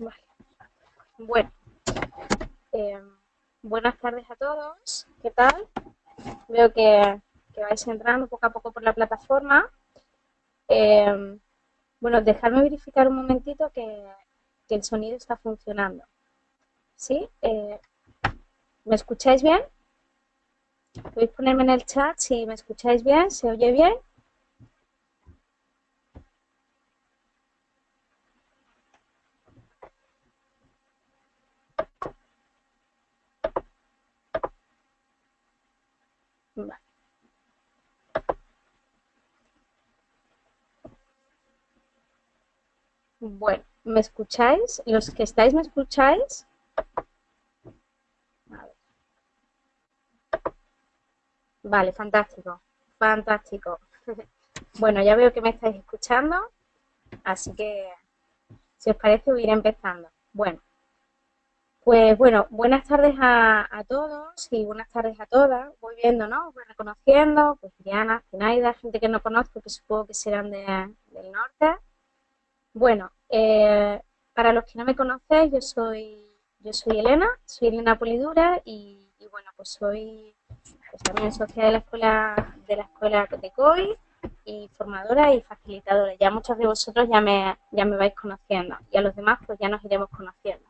Vale. Bueno, eh, buenas tardes a todos. ¿Qué tal? Veo que, vais entrando poco a poco por la plataforma. Eh, bueno, dejadme verificar un momentito que, el sonido está funcionando. ¿Sí? Eh, ¿Me escucháis bien? Podéis ponerme en el chat si me escucháis bien, se oye bien. Bueno, ¿me escucháis? ¿Los que estáis me escucháis? Vale, fantástico, fantástico. Bueno, ya veo que me estáis escuchando, así que si os parece voy a ir empezando. Bueno, pues bueno, buenas tardes a, todos y buenas tardes a todas. Voy viendo, ¿no? Voy reconociendo, pues Diana, Zinaida, gente que no conozco, que supongo que serán de, del norte. Bueno, eh, para los que no me conocéis, yo soy, yo soy Elena, soy Elena Polidura y, bueno, pues soy pues también socia de la escuela de la escuela COI y formadora y facilitadora. Ya muchos de vosotros ya me, ya me vais conociendo y a los demás pues ya nos iremos conociendo.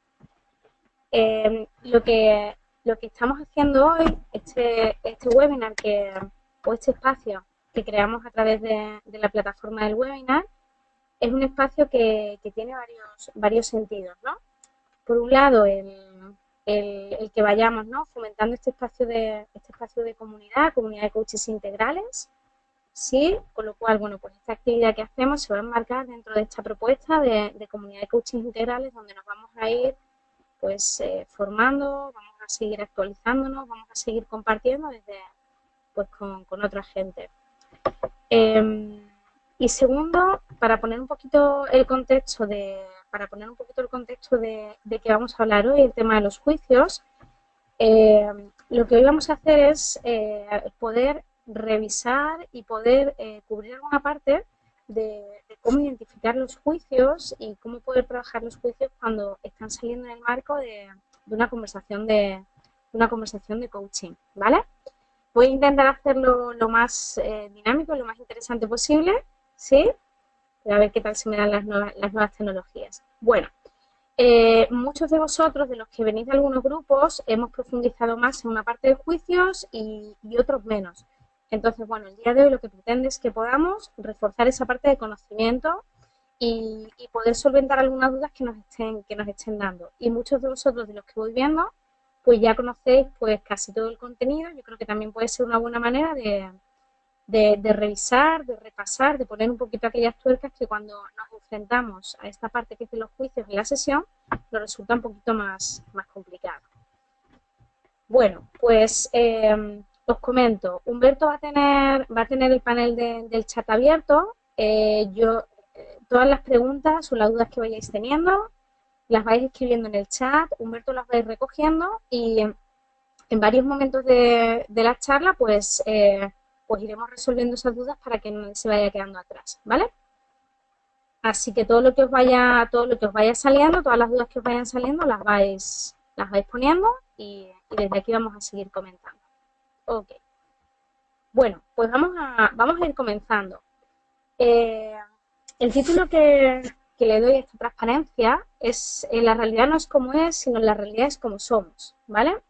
Em, lo, que, lo que estamos haciendo hoy, este, este webinar que, o este espacio que creamos a través de, la plataforma del webinar, es un espacio que, tiene varios, varios sentidos, ¿no? Por un lado, el, el, que vayamos ¿no? fomentando este espacio de este espacio de comunidad, comunidad de coaches integrales, sí, con lo cual, bueno, pues esta actividad que hacemos se va a enmarcar dentro de esta propuesta de, de comunidad de coaches integrales donde nos vamos a ir pues eh, formando, vamos a seguir actualizándonos, vamos a seguir compartiendo desde pues con, otra gente. Em, y segundo, para poner un poquito el contexto de, para poner un poquito el contexto de, de que vamos a hablar hoy, el tema de los juicios, em, lo que hoy vamos a hacer es eh, poder revisar y poder eh, cubrir alguna parte de, cómo identificar los juicios y cómo poder trabajar los juicios cuando están saliendo en el marco de, una conversación de, una conversación de coaching, ¿vale? Voy a intentar hacerlo lo más eh, dinámico, lo más interesante posible, ¿sí? A ver qué tal se me dan las nuevas, las nuevas tecnologías. Bueno, eh, muchos de vosotros, de los que venís de algunos grupos, hemos profundizado más en una parte de juicios y otros menos. Entonces, bueno, el día de hoy lo que pretende es que podamos reforzar esa parte de conocimiento y, poder solventar algunas dudas que nos estén que nos estén dando. Y muchos de vosotros, de los que voy viendo, pues ya conocéis pues casi todo el contenido. Yo creo que también puede ser una buena manera de, de, revisar, de repasar, de poner un poquito aquellas tuercas que cuando nos enfrentamos a esta parte que es de los juicios en la sesión, nos resulta un poquito más, más complicado. Bueno, pues eh, os comento, Humberto va a tener, va a tener el panel del chat abierto. Eh, yo, eh, todas las preguntas o las dudas que vayáis teniendo, las vais escribiendo en el chat, Humberto las va a ir recogiendo y en, varios momentos de, la charla, pues, eh, pues iremos resolviendo esas dudas para que no se vaya quedando atrás, ¿vale? Así que todo lo que os vaya, todo lo que os vaya saliendo, todas las dudas que os vayan saliendo, las vais, las vais poniendo y desde aquí vamos a seguir comentando. Ok. Bueno, pues vamos a, vamos a ir comenzando. Eh, el título que, le doy a esta transparencia es eh, La realidad no es como es, sino la realidad es como somos, ¿vale?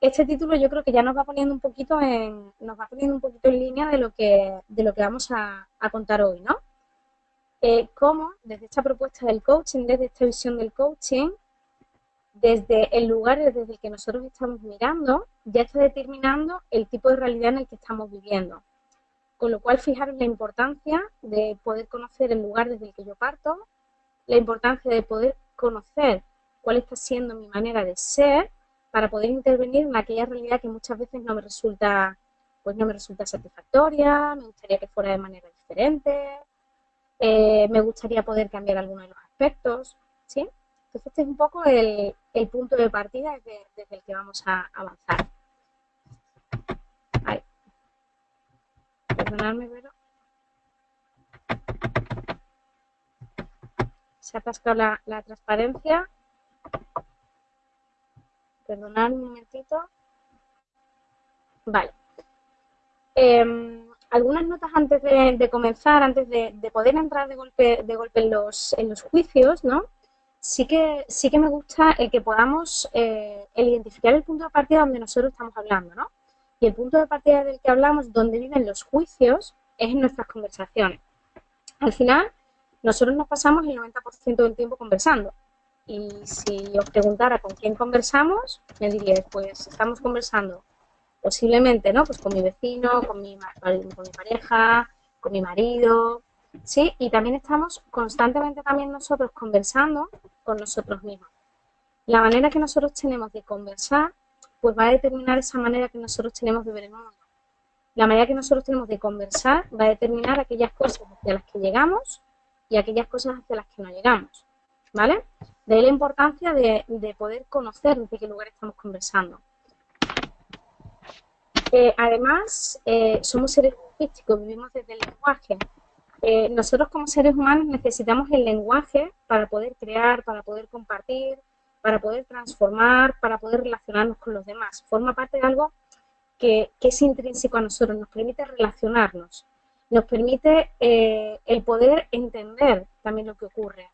Este título yo creo que ya nos va poniendo un poquito en, nos va poniendo un poquito en línea de lo que, de lo que vamos a, contar hoy, ¿no? Eh, cómo desde esta propuesta del coaching, desde esta visión del coaching, desde el lugar desde el que nosotros estamos mirando, ya está determinando el tipo de realidad en el que estamos viviendo. Con lo cual, fijaros la importancia de poder conocer el lugar desde el que yo parto, la importancia de poder conocer cuál está siendo mi manera de ser para poder intervenir en aquella realidad que muchas veces no me resulta, pues no me resulta satisfactoria, me gustaría que fuera de manera diferente, eh, me gustaría poder cambiar algunos de los aspectos, ¿sí? Entonces este es un poco el, punto de partida desde, el que vamos a avanzar. Perdonadme, pero... se ha atascado la, la transparencia. Perdonad un momentito. Vale. Em, algunas notas antes de, comenzar, antes de, poder entrar de golpe, de golpe en, los, en los juicios, ¿no? Sí que, sí que me gusta el que podamos eh, el identificar el punto de partida donde nosotros estamos hablando, ¿no? Y el punto de partida del que hablamos, donde viven los juicios, es en nuestras conversaciones. Al final, nosotros nos pasamos el 90% del tiempo conversando. Y si os preguntara con quién conversamos, me diría, pues estamos conversando posiblemente, ¿no? Pues con mi vecino, con mi, con mi pareja, con mi marido, ¿sí? Y también estamos constantemente también nosotros conversando con nosotros mismos. La manera que nosotros tenemos de conversar, pues va a determinar esa manera que nosotros tenemos de ver el mundo. La manera que nosotros tenemos de conversar va a determinar aquellas cosas hacia las que llegamos y aquellas cosas hacia las que no llegamos, ¿vale? De ahí la importancia de, de poder conocer desde qué lugar estamos conversando. Eh, además, eh, somos seres lingüísticos, vivimos desde el lenguaje. Eh, nosotros como seres humanos necesitamos el lenguaje para poder crear, para poder compartir, para poder transformar, para poder relacionarnos con los demás. Forma parte de algo que, es intrínseco a nosotros, nos permite relacionarnos, nos permite el poder entender también lo que ocurre.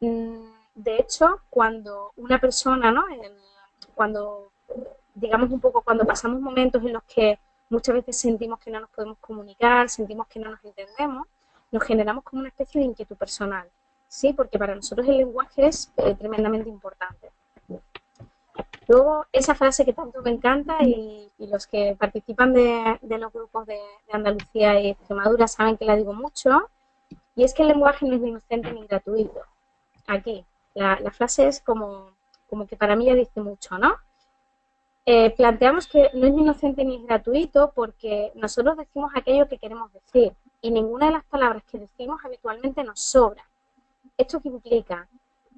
Mm, de hecho, cuando una persona, ¿no? cuando digamos un poco cuando pasamos momentos en los que muchas veces sentimos que no nos podemos comunicar, sentimos que no nos entendemos, nos generamos como una especie de inquietud personal, ¿sí? Porque para nosotros el lenguaje es eh, tremendamente importante. Luego, esa frase que tanto me encanta y, los que participan de, los grupos de, Andalucía y Extremadura saben que la digo mucho, y es que el lenguaje no es ni inocente ni gratuito. Aquí, la, frase es como, como que para mí ya dice mucho, ¿no? Eh, planteamos que no es inocente ni es gratuito porque nosotros decimos aquello que queremos decir y ninguna de las palabras que decimos habitualmente nos sobra. ¿Esto qué implica?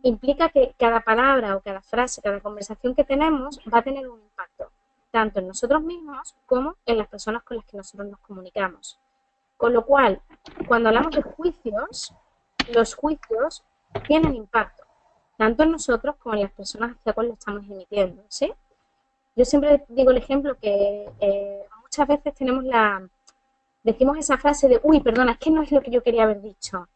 Implica que cada palabra o cada frase, cada conversación que tenemos va a tener un impacto, tanto en nosotros mismos como en las personas con las que nosotros nos comunicamos. Con lo cual, cuando hablamos de juicios, los juicios tienen impacto, tanto en nosotros como en las personas hacia cuales estamos emitiendo, ¿sí? Yo siempre digo el ejemplo que eh, muchas veces tenemos la, decimos esa frase de, uy, perdona, es que no es lo que yo quería haber dicho.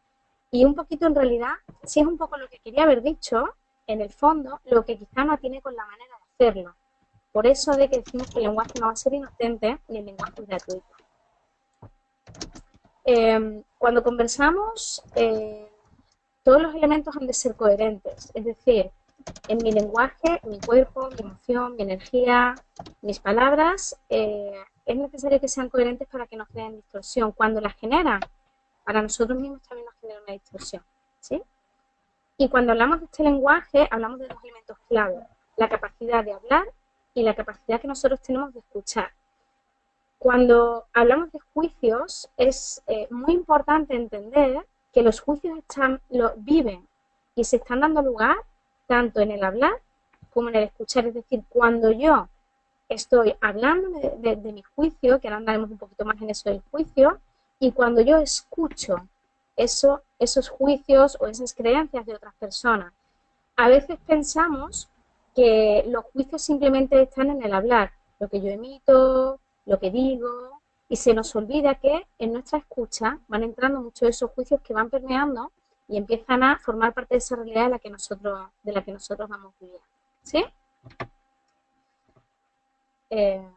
Y un poquito en realidad, si es un poco lo que quería haber dicho, en el fondo, lo que quizá no tiene con la manera de hacerlo. Por eso de que decimos que el lenguaje no va a ser inocente ni el lenguaje es gratuito. Em, cuando conversamos, eh, todos los elementos han de ser coherentes. Es decir, en mi lenguaje, mi cuerpo, mi emoción, mi energía, mis palabras, eh, es necesario que sean coherentes para que nos creen distorsión. Cuando las generan, para nosotros mismos también nos genera una distorsión. ¿sí? Y cuando hablamos de este lenguaje, hablamos de dos elementos clave, la capacidad de hablar y la capacidad que nosotros tenemos de escuchar. Cuando hablamos de juicios, es eh, muy importante entender que los juicios están, lo, viven y se están dando lugar tanto en el hablar como en el escuchar. Es decir, cuando yo estoy hablando de, mi juicio, que ahora andaremos un poquito más en eso del juicio, y cuando yo escucho eso, esos juicios o esas creencias de otras personas. A veces pensamos que los juicios simplemente están en el hablar, lo que yo emito, lo que digo, y se nos olvida que en nuestra escucha van entrando muchos de esos juicios que van permeando y empiezan a formar parte de esa realidad de la que nosotros, de la que nosotros vamos viviendo. ¿Sí? Eh,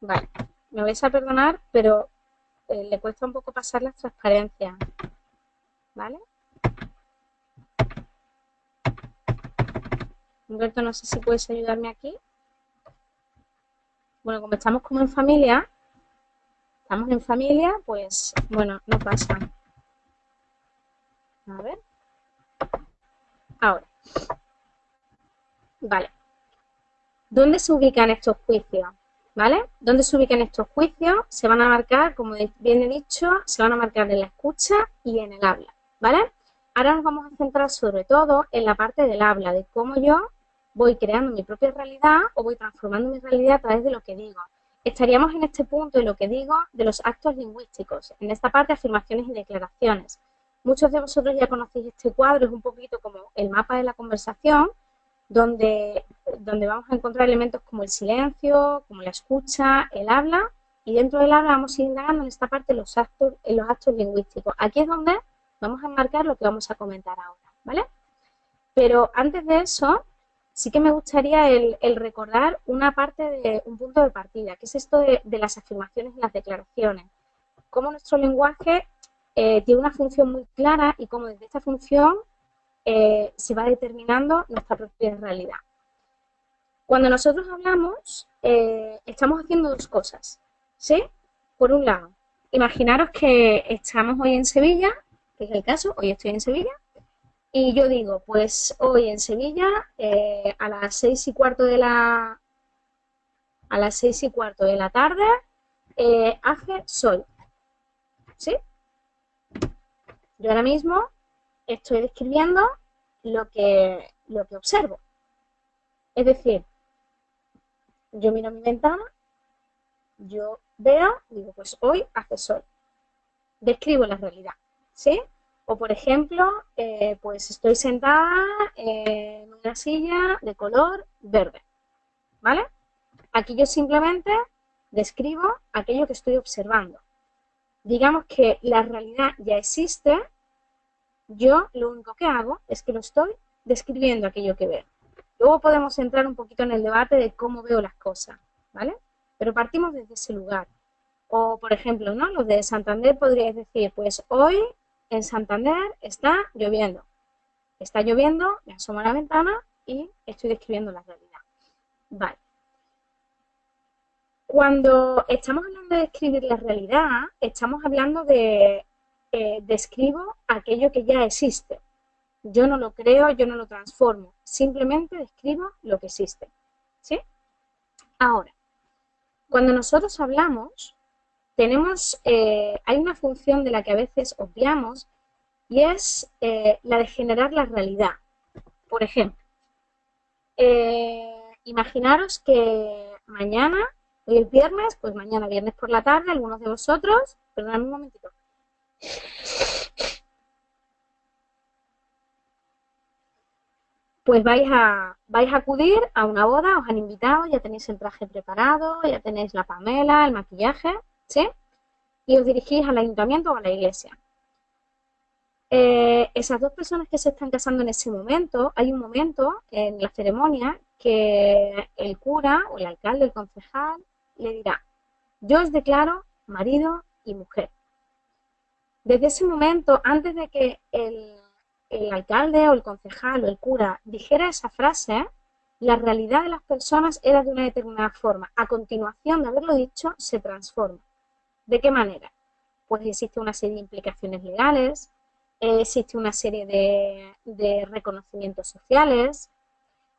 vale, me vais a perdonar, pero eh, le cuesta un poco pasar las transparencias. ¿Vale? Humberto, no sé si puedes ayudarme aquí. Bueno, como estamos como en familia, estamos en familia, pues bueno, no pasa. A ver. Ahora. Vale. ¿Dónde se ubican estos juicios? ¿Vale? ¿Dónde se ubican estos juicios? Se van a marcar, como bien he dicho, se van a marcar en la escucha y en el habla. ¿Vale? Ahora nos vamos a centrar sobre todo en la parte del habla, de cómo yo voy creando mi propia realidad o voy transformando mi realidad a través de lo que digo. Estaríamos en este punto de lo que digo de los actos lingüísticos, en esta parte afirmaciones y declaraciones. Muchos de vosotros ya conocéis este cuadro, es un poquito como el mapa de la conversación, donde, donde vamos a encontrar elementos como el silencio, como la escucha, el habla, y dentro del habla vamos a ir indagando en esta parte los actos, en los actos lingüísticos. Aquí es donde vamos a enmarcar lo que vamos a comentar ahora, ¿vale? Pero antes de eso, sí que me gustaría el, recordar una parte de un punto de partida, que es esto de, las afirmaciones y las declaraciones. Cómo nuestro lenguaje eh, tiene una función muy clara y cómo desde esta función eh, se va determinando nuestra propia realidad. Cuando nosotros hablamos, eh, estamos haciendo dos cosas, ¿sí? Por un lado, imaginaros que estamos hoy en Sevilla, que es el caso, hoy estoy en Sevilla, y yo digo, pues hoy en Sevilla, eh, a las seis y cuarto de la a las seis y cuarto de la tarde, eh, hace sol. ¿Sí? Yo ahora mismo estoy describiendo lo que, lo que observo. Es decir, yo miro mi ventana, yo veo, digo, pues hoy hace sol. Describo la realidad. ¿Sí? O, por ejemplo, eh, pues estoy sentada en una silla de color verde, ¿vale? Aquí yo simplemente describo aquello que estoy observando. Digamos que la realidad ya existe, yo lo único que hago es que lo estoy describiendo aquello que veo. Luego podemos entrar un poquito en el debate de cómo veo las cosas, ¿vale? Pero partimos desde ese lugar. O, por ejemplo, ¿no? Los de Santander podríais decir, pues hoy en Santander está lloviendo. Está lloviendo, me asomo a la ventana y estoy describiendo la realidad. Vale. Cuando estamos hablando de describir la realidad, estamos hablando de eh, describo aquello que ya existe. Yo no lo creo, yo no lo transformo, simplemente describo lo que existe. ¿Sí? Ahora, cuando nosotros hablamos, tenemos, eh, hay una función de la que a veces obviamos y es eh, la de generar la realidad. Por ejemplo, eh, imaginaros que mañana, hoy es viernes, pues mañana viernes por la tarde, algunos de vosotros, perdóname un momentito, pues vais a, vais a acudir a una boda, os han invitado, ya tenéis el traje preparado, ya tenéis la pamela, el maquillaje, Y os dirigís al ayuntamiento o a la iglesia. Eh, esas dos personas que se están casando en ese momento, hay un momento en la ceremonia que el cura o el alcalde, el concejal, le dirá, yo os declaro marido y mujer. Desde ese momento, antes de que el, el alcalde o el concejal o el cura dijera esa frase, la realidad de las personas era de una determinada forma. A continuación de haberlo dicho, se transforma. ¿De qué manera? Pues existe una serie de implicaciones legales, eh, existe una serie de, reconocimientos sociales,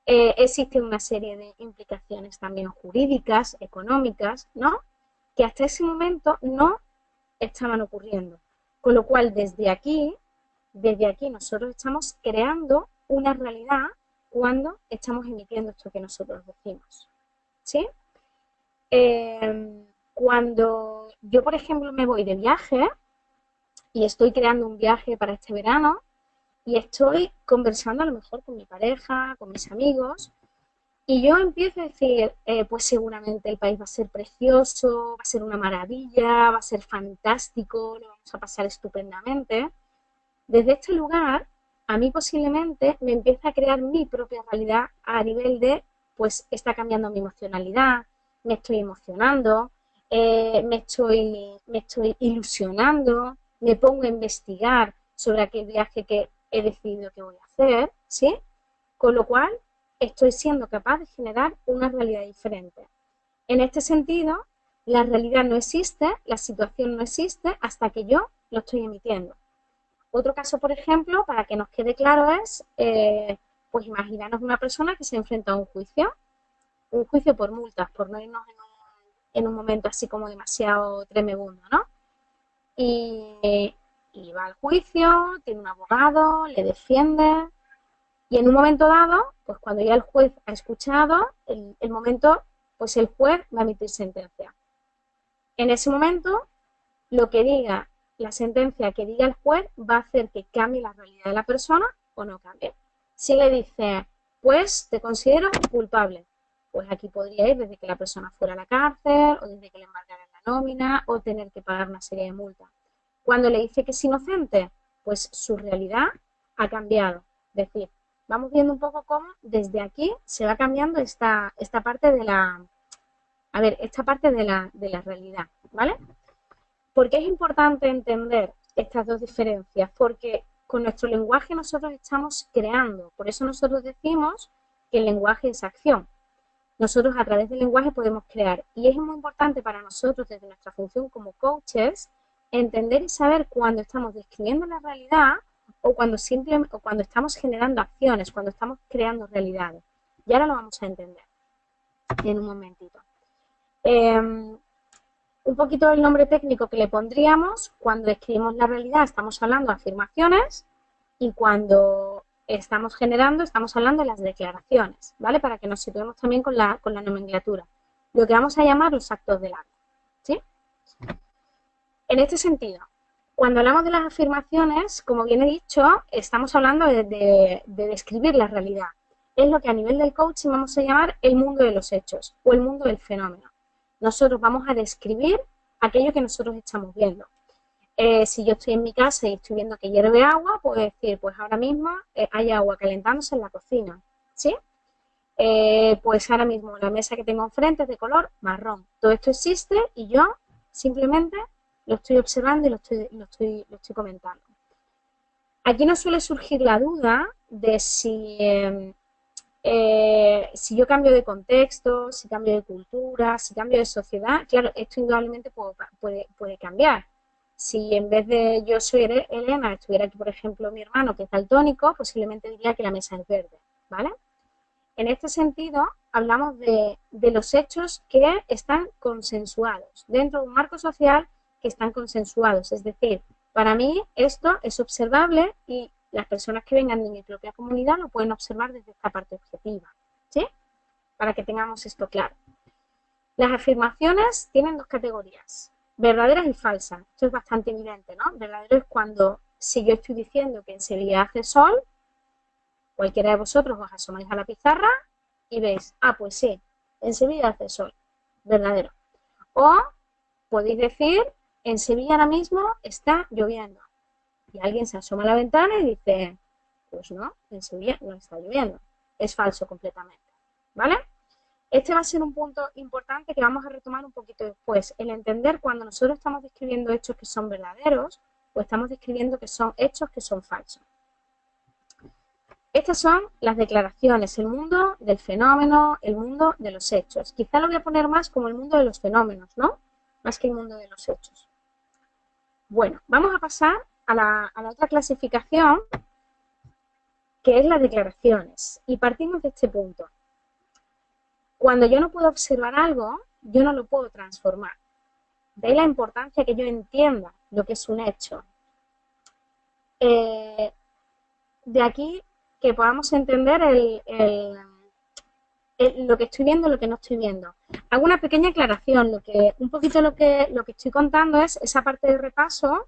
eh, existe una serie de implicaciones también jurídicas, económicas, ¿no? Que hasta ese momento no estaban ocurriendo. Con lo cual, desde aquí, desde aquí nosotros estamos creando una realidad cuando estamos emitiendo esto que nosotros decimos. ¿Sí? Eh, cuando yo, por ejemplo, me voy de viaje y estoy creando un viaje para este verano y estoy conversando a lo mejor con mi pareja, con mis amigos, y yo empiezo a decir, eh, pues seguramente el país va a ser precioso, va a ser una maravilla, va a ser fantástico, lo vamos a pasar estupendamente. Desde este lugar, a mí posiblemente me empieza a crear mi propia realidad a nivel de, pues está cambiando mi emocionalidad, me estoy emocionando, eh, me, estoy, me estoy ilusionando, me pongo a investigar sobre aquel viaje que he decidido que voy a hacer, ¿sí? Con lo cual, estoy siendo capaz de generar una realidad diferente. En este sentido, la realidad no existe, la situación no existe hasta que yo lo estoy emitiendo. Otro caso, por ejemplo, para que nos quede claro es, eh, pues imaginaros una persona que se enfrenta a un juicio, un juicio por multas, por no irnos en en un momento así como demasiado tremebundo, ¿no? Y, va al juicio, tiene un abogado, le defiende, y en un momento dado, pues cuando ya el juez ha escuchado, el, el momento, pues el juez va a emitir sentencia. En ese momento, lo que diga la sentencia que diga el juez va a hacer que cambie la realidad de la persona o no cambie. Si le dice, pues te considero culpable, pues aquí podría ir desde que la persona fuera a la cárcel o desde que le embargaran la nómina o tener que pagar una serie de multas. Cuando le dice que es inocente, pues su realidad ha cambiado. Es decir, vamos viendo un poco cómo desde aquí se va cambiando esta, esta parte de la, a ver, esta parte de la, de la realidad, ¿vale? ¿Por qué es importante entender estas dos diferencias? Porque con nuestro lenguaje nosotros estamos creando, por eso nosotros decimos que el lenguaje es acción. Nosotros a través del lenguaje podemos crear y es muy importante para nosotros desde nuestra función como coaches entender y saber cuando estamos describiendo la realidad o cuando, simplemente, o cuando estamos generando acciones, cuando estamos creando realidades. Y ahora lo vamos a entender en un momentito. Em, un poquito el nombre técnico que le pondríamos cuando describimos la realidad, estamos hablando de afirmaciones y cuando estamos generando, estamos hablando de las declaraciones, ¿vale? Para que nos situemos también con la, con la nomenclatura. Lo que vamos a llamar los actos del acto, ¿sí? En este sentido, cuando hablamos de las afirmaciones, como bien he dicho, estamos hablando de, describir la realidad. Es lo que a nivel del coaching vamos a llamar el mundo de los hechos o el mundo del fenómeno. Nosotros vamos a describir aquello que nosotros estamos viendo. Eh, si yo estoy en mi casa y estoy viendo que hierve agua, puedo decir, pues ahora mismo eh, hay agua calentándose en la cocina, ¿sí? Eh, pues ahora mismo la mesa que tengo enfrente es de color marrón. Todo esto existe y yo simplemente lo estoy observando y lo estoy, lo estoy, lo estoy comentando. Aquí no suele surgir la duda de si, em, eh, si yo cambio de contexto, si cambio de cultura, si cambio de sociedad. Claro, esto indudablemente puede, puede, cambiar. Si en vez de yo soy Elena, estuviera aquí, por ejemplo, mi hermano que es daltónico, posiblemente diría que la mesa es verde, ¿vale? En este sentido, hablamos de, de los hechos que están consensuados dentro de un marco social que están consensuados. Es decir, para mí esto es observable y las personas que vengan de mi propia comunidad lo pueden observar desde esta parte objetiva. ¿Sí? Para que tengamos esto claro. Las afirmaciones tienen dos categorías, verdaderas y falsas. Esto es bastante evidente, ¿no? Verdadero es cuando, si yo estoy diciendo que en Sevilla hace sol, cualquiera de vosotros os asomáis a la pizarra y veis, ah, pues sí, en Sevilla hace sol. Verdadero. O podéis decir en Sevilla ahora mismo está lloviendo. Y alguien se asoma a la ventana y dice, pues no, en Sevilla no está lloviendo. Es falso completamente. ¿Vale? Este va a ser un punto importante que vamos a retomar un poquito después. El entender cuando nosotros estamos describiendo hechos que son verdaderos o estamos describiendo que son hechos que son falsos. Estas son las declaraciones, el mundo del fenómeno, el mundo de los hechos. Quizá lo voy a poner más como el mundo de los fenómenos, ¿no? Más que el mundo de los hechos. Bueno, vamos a pasar a la, otra clasificación, que es las declaraciones. Y partimos de este punto. Cuando yo no puedo observar algo, yo no lo puedo transformar. De ahí la importancia que yo entienda lo que es un hecho. Eh, de aquí que podamos entender el, lo que estoy viendo, lo que no estoy viendo. Hago una pequeña aclaración, lo que, un poquito lo que, lo que estoy contando es esa parte de repaso,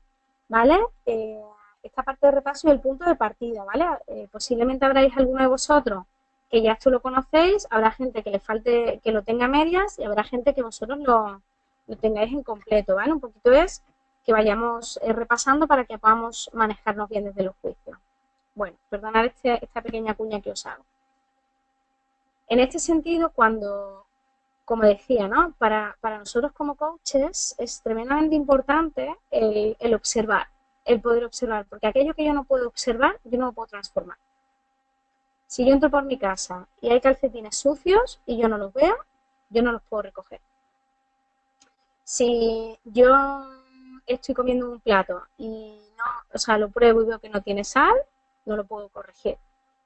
¿vale? Eh, esta parte de repaso y el punto de partida, ¿vale? Eh, posiblemente habráis alguno de vosotros que ya esto lo conocéis, habrá gente que le falte, que lo tenga medias y habrá gente que vosotros lo, lo tengáis en completo, ¿vale? Un poquito es que vayamos eh, repasando para que podamos manejarnos bien desde los juicios. Bueno, perdonad este, esta pequeña cuña que os hago. En este sentido, cuando, como decía, ¿no? Para, nosotros como coaches es tremendamente importante el, observar, el poder observar, porque aquello que yo no puedo observar, yo no lo puedo transformar. Si yo entro por mi casa y hay calcetines sucios y yo no los veo, yo no los puedo recoger. Si yo estoy comiendo un plato y no, o sea, lo pruebo y veo que no tiene sal, no lo puedo corregir.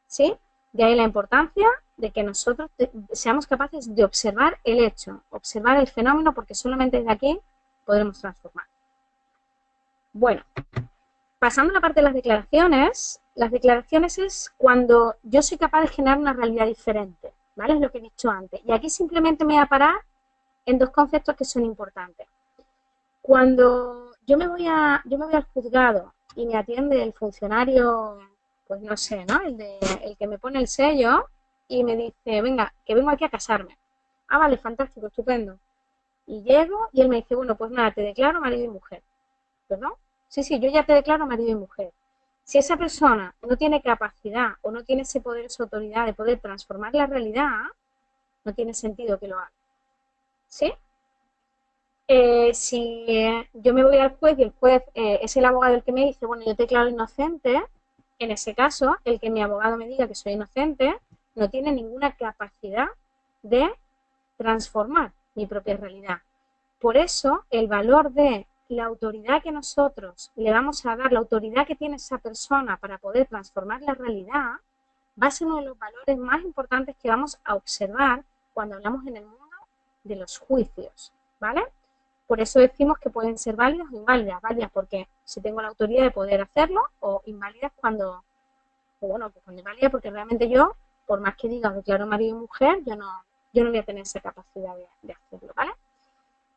¿Sí? De ahí la importancia de que nosotros seamos capaces de observar el hecho, observar el fenómeno, porque solamente desde aquí podremos transformar. Bueno, pasando a la parte de las declaraciones, las declaraciones es cuando yo soy capaz de generar una realidad diferente, ¿vale? Es lo que he dicho antes. Y aquí simplemente me voy a parar en dos conceptos que son importantes. Cuando yo me voy a, yo me voy al juzgado y me atiende el funcionario, pues no sé, ¿no? El, de, el que me pone el sello y me dice, venga, que vengo aquí a casarme. Ah, vale, fantástico, estupendo. Y llego y él me dice, bueno, pues nada, te declaro marido y mujer. ¿Perdón? Sí, sí, yo ya te declaro marido y mujer. Si esa persona no tiene capacidad o no tiene ese poder, esa autoridad de poder transformar la realidad, no tiene sentido que lo haga. ¿Sí? Eh, si yo me voy al juez y el juez eh, es el abogado el que me dice, bueno, yo te declaro inocente, en ese caso, el que mi abogado me diga que soy inocente, no tiene ninguna capacidad de transformar mi propia realidad. Por eso, el valor de la autoridad que nosotros le vamos a dar, la autoridad que tiene esa persona para poder transformar la realidad, va a ser uno de los valores más importantes que vamos a observar cuando hablamos en el mundo de los juicios, ¿vale? Por eso decimos que pueden ser válidas o inválidas, válidas porque si tengo la autoridad de poder hacerlo, o inválidas cuando, bueno, pues cuando inválida porque realmente yo, por más que diga declaro marido y mujer, yo no, yo no voy a tener esa capacidad de, hacerlo, ¿vale?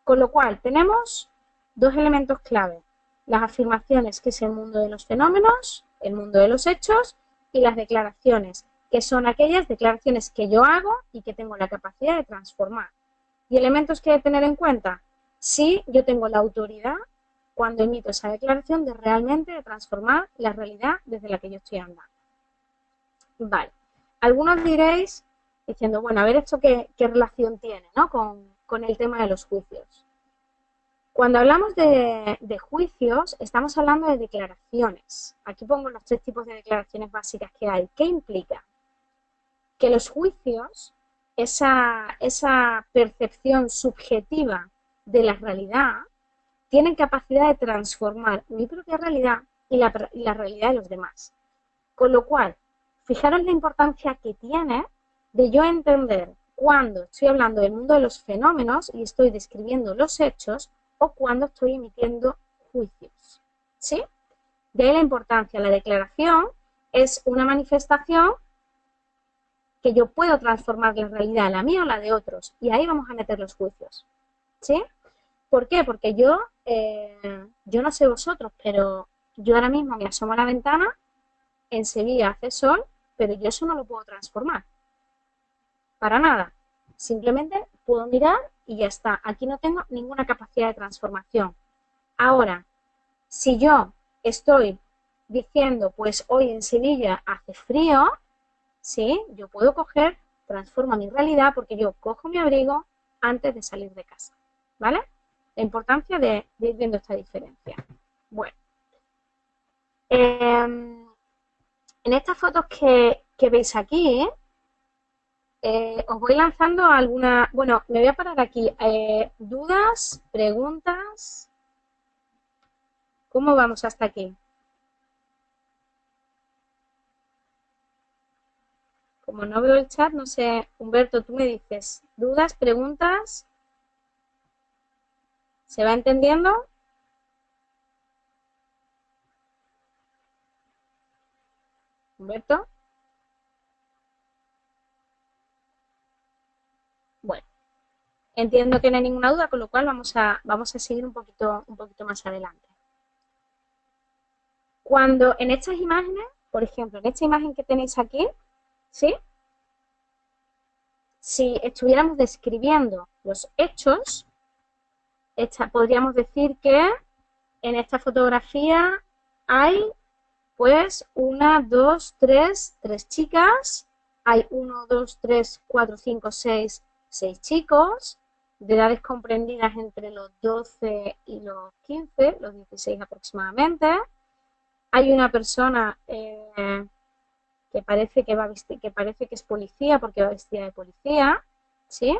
Con lo cual, tenemos dos elementos clave. Las afirmaciones, que es el mundo de los fenómenos, el mundo de los hechos, y las declaraciones, que son aquellas declaraciones que yo hago y que tengo la capacidad de transformar. Y elementos que hay que tener en cuenta, si yo tengo la autoridad cuando emito esa declaración de realmente de transformar la realidad desde la que yo estoy andando. Vale. Algunos diréis, diciendo, bueno, a ver esto qué, relación tiene ¿no? con, el tema de los juicios. Cuando hablamos de, juicios, estamos hablando de declaraciones. Aquí pongo los tres tipos de declaraciones básicas que hay. ¿Qué implica? Que los juicios, esa, percepción subjetiva de la realidad, tienen capacidad de transformar mi propia realidad y la realidad de los demás. Con lo cual, fijaros la importancia que tiene de yo entender cuando estoy hablando del mundo de los fenómenos y estoy describiendo los hechos o cuando estoy emitiendo juicios. ¿Sí? De ahí la importancia. La declaración es una manifestación que yo puedo transformar la realidad, la mía o la de otros. Y ahí vamos a meter los juicios. ¿Sí? ¿Por qué? Porque yo, eh, yo no sé vosotros, pero yo ahora mismo me asomo a la ventana, en Sevilla hace sol, pero yo eso no lo puedo transformar. Para nada. Simplemente puedo mirar y ya está. Aquí no tengo ninguna capacidad de transformación. Ahora, si yo estoy diciendo, pues hoy en Sevilla hace frío, ¿sí? Yo puedo coger, transformo mi realidad porque yo cojo mi abrigo antes de salir de casa, ¿vale? La importancia de, ir viendo esta diferencia. Bueno. Em, en estas fotos que, veis aquí, os voy lanzando alguna... Bueno, me voy a parar aquí. Eh, ¿Dudas? ¿Preguntas? ¿Cómo vamos hasta aquí? Como no veo el chat, no sé, Humberto, tú me dices, ¿dudas, preguntas? ¿Se va entendiendo? Humberto. Bueno, entiendo que no hay ninguna duda, con lo cual vamos a, vamos a seguir un poquito, un poquito más adelante. Cuando en estas imágenes, por ejemplo, en esta imagen que tenéis aquí, ¿sí? Si estuviéramos describiendo los hechos, podríamos decir que en esta fotografía hay pues una, dos, tres, tres chicas, hay uno, dos, tres, cuatro, cinco, seis, seis chicos, de edades comprendidas entre los 12 y los 15, los 16 aproximadamente. Hay una persona eh, que parece que va que parece que es policía porque va vestida de policía, ¿sí?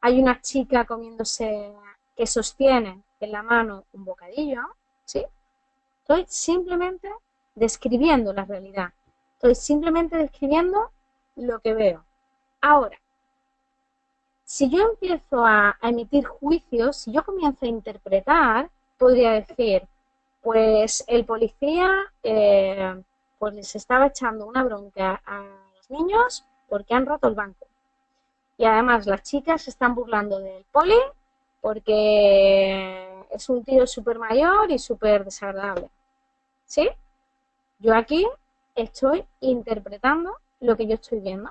Hay una chica comiéndose que sostiene en la mano un bocadillo, ¿sí? Estoy simplemente describiendo la realidad. Estoy simplemente describiendo lo que veo. Ahora, si yo empiezo a, emitir juicios, si yo comienzo a interpretar, podría decir, pues el policía eh, pues les estaba echando una bronca a los niños porque han roto el banco. Y además las chicas se están burlando del poli porque es un tío súper mayor y súper desagradable. ¿Sí? Yo aquí estoy interpretando lo que yo estoy viendo.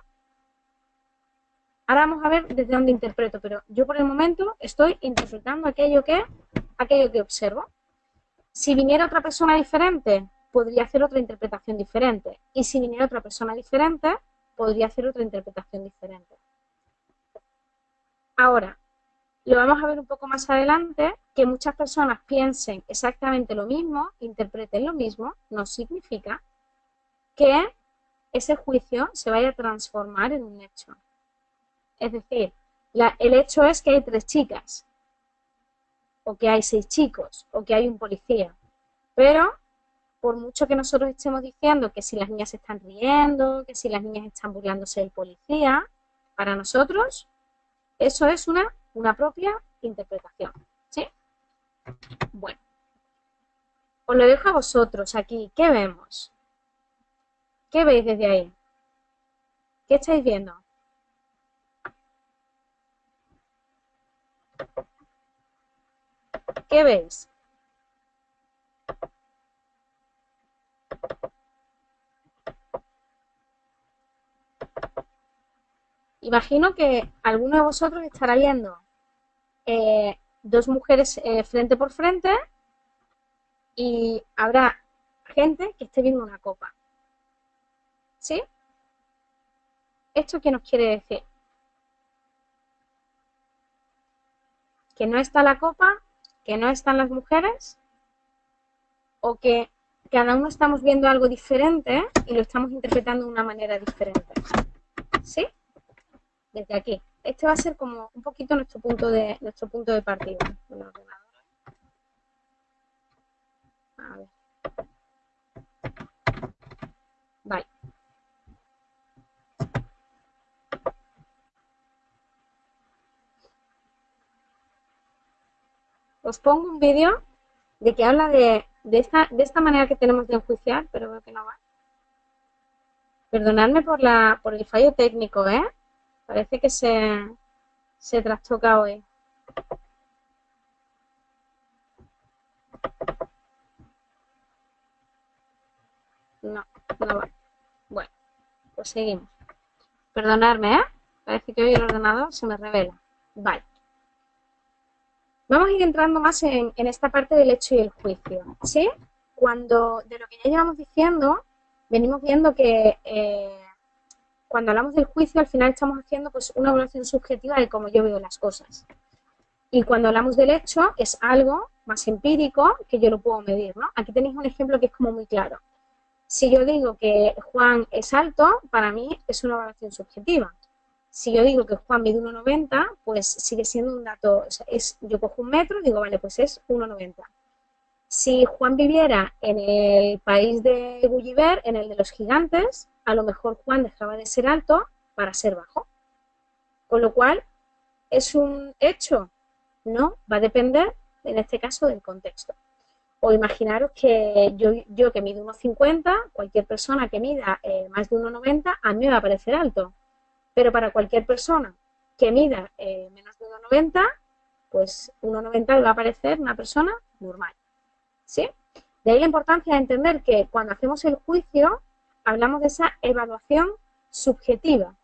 Ahora vamos a ver desde dónde interpreto, pero yo por el momento estoy interpretando aquello que, aquello que observo. Si viniera otra persona diferente, podría hacer otra interpretación diferente. Y si viniera otra persona diferente, podría hacer otra interpretación diferente. Ahora, lo vamos a ver un poco más adelante, que muchas personas piensen exactamente lo mismo, interpreten lo mismo, no significa que ese juicio se vaya a transformar en un hecho. Es decir, el hecho es que hay tres chicas, o que hay seis chicos, o que hay un policía. Pero, por mucho que nosotros estemos diciendo que si las niñas están riendo, que si las niñas están burlándose del policía, para nosotros eso es una, una propia interpretación. ¿Sí? Bueno. Os lo dejo a vosotros aquí. ¿Qué vemos? ¿Qué veis desde ahí? ¿Qué estáis viendo? ¿Qué veis? Imagino que alguno de vosotros estará viendo eh, dos mujeres eh, frente por frente y habrá gente que esté viendo una copa. ¿Sí? ¿Esto qué nos quiere decir? Que no está la copa, que no están las mujeres, o que cada uno estamos viendo algo diferente y lo estamos interpretando de una manera diferente. ¿Sí? Desde aquí. Este va a ser como un poquito nuestro punto de, nuestro punto de partida. A ver. Vale. Os pongo un vídeo de que habla de, esta, de esta manera que tenemos de enjuiciar, pero veo que no va. Perdonadme por, la, por el fallo técnico, ¿eh? Parece que se, se trastoca hoy. No, no va. Bueno, pues seguimos. Perdonadme, ¿eh? Parece que hoy el ordenador se me revela. Vale. Vamos a ir entrando más en, esta parte del hecho y el juicio. ¿sí? Cuando, de lo que ya llevamos diciendo, venimos viendo que eh, cuando hablamos del juicio, al final estamos haciendo pues, una evaluación subjetiva de cómo yo veo las cosas. Y cuando hablamos del hecho, es algo más empírico que yo lo puedo medir. ¿no? Aquí tenéis un ejemplo que es como muy claro. Si yo digo que Juan es alto, para mí es una evaluación subjetiva. Si yo digo que Juan mide 1,90, pues sigue siendo un dato, es, yo cojo un metro, digo, vale, pues es 1,90. Si Juan viviera en el país de Gulliver, en el de los gigantes, a lo mejor Juan dejaba de ser alto para ser bajo. Con lo cual, ¿es un hecho? No, va a depender, en este caso, del contexto. O imaginaros que yo, yo que mido 1,50, cualquier persona que mida eh, más de 1,90, a mí me va a parecer alto. Pero para cualquier persona que mida eh, menos de 1,90, pues 1,90 le va a parecer una persona normal. ¿Sí? De ahí la importancia de entender que cuando hacemos el juicio, hablamos de esa evaluación subjetiva.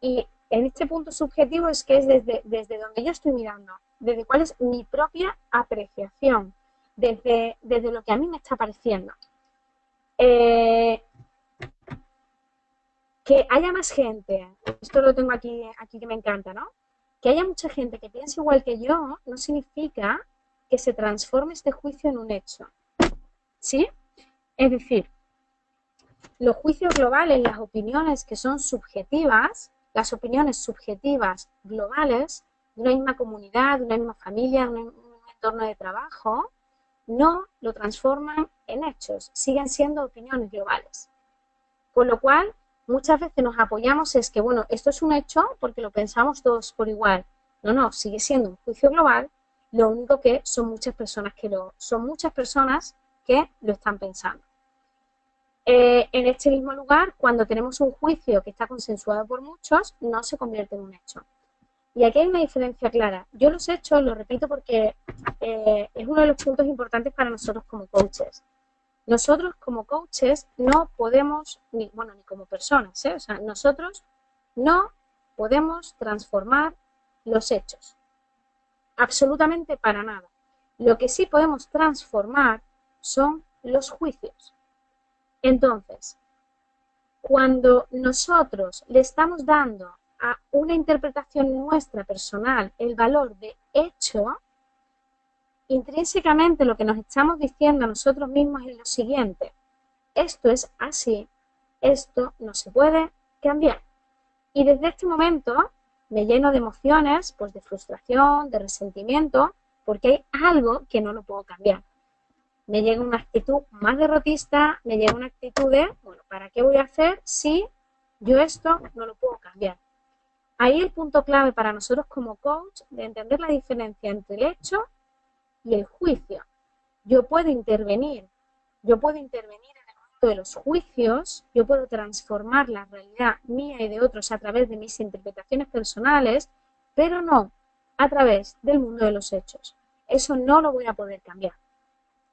Y en este punto subjetivo es que es desde, desde donde yo estoy mirando, desde cuál es mi propia apreciación, desde, desde lo que a mí me está pareciendo. Eh, que haya más gente, esto lo tengo aquí, aquí que me encanta, ¿no? Que haya mucha gente que piense igual que yo no significa que se transforme este juicio en un hecho. ¿Sí? Es decir, los juicios globales, las opiniones que son subjetivas, las opiniones subjetivas globales de una misma comunidad, de una misma familia, de un entorno de trabajo, no lo transforman en hechos, siguen siendo opiniones globales. Con lo cual, muchas veces nos apoyamos es que, bueno, esto es un hecho porque lo pensamos todos por igual. No, no, sigue siendo un juicio global, lo único que son muchas personas que lo, son muchas personas que lo están pensando. Eh, en este mismo lugar, cuando tenemos un juicio que está consensuado por muchos, no se convierte en un hecho. Y aquí hay una diferencia clara. Yo los he hecho, lo repito porque eh, es uno de los puntos importantes para nosotros como coaches. Nosotros como coaches no podemos, ni, bueno, ni como personas, ¿eh? o sea, nosotros no podemos transformar los hechos. Absolutamente para nada. Lo que sí podemos transformar son los juicios. Entonces, cuando nosotros le estamos dando a una interpretación nuestra personal el valor de hecho, intrínsecamente lo que nos estamos diciendo a nosotros mismos es lo siguiente. Esto es así, esto no se puede cambiar. Y desde este momento me lleno de emociones, pues de frustración, de resentimiento, porque hay algo que no lo puedo cambiar. Me llega una actitud más derrotista, me llega una actitud de, bueno, ¿para qué voy a hacer si yo esto no lo puedo cambiar? Ahí el punto clave para nosotros como coach de entender la diferencia entre el hecho y el juicio. Yo puedo intervenir, yo puedo intervenir en el mundo de los juicios, yo puedo transformar la realidad mía y de otros a través de mis interpretaciones personales, pero no a través del mundo de los hechos. Eso no lo voy a poder cambiar.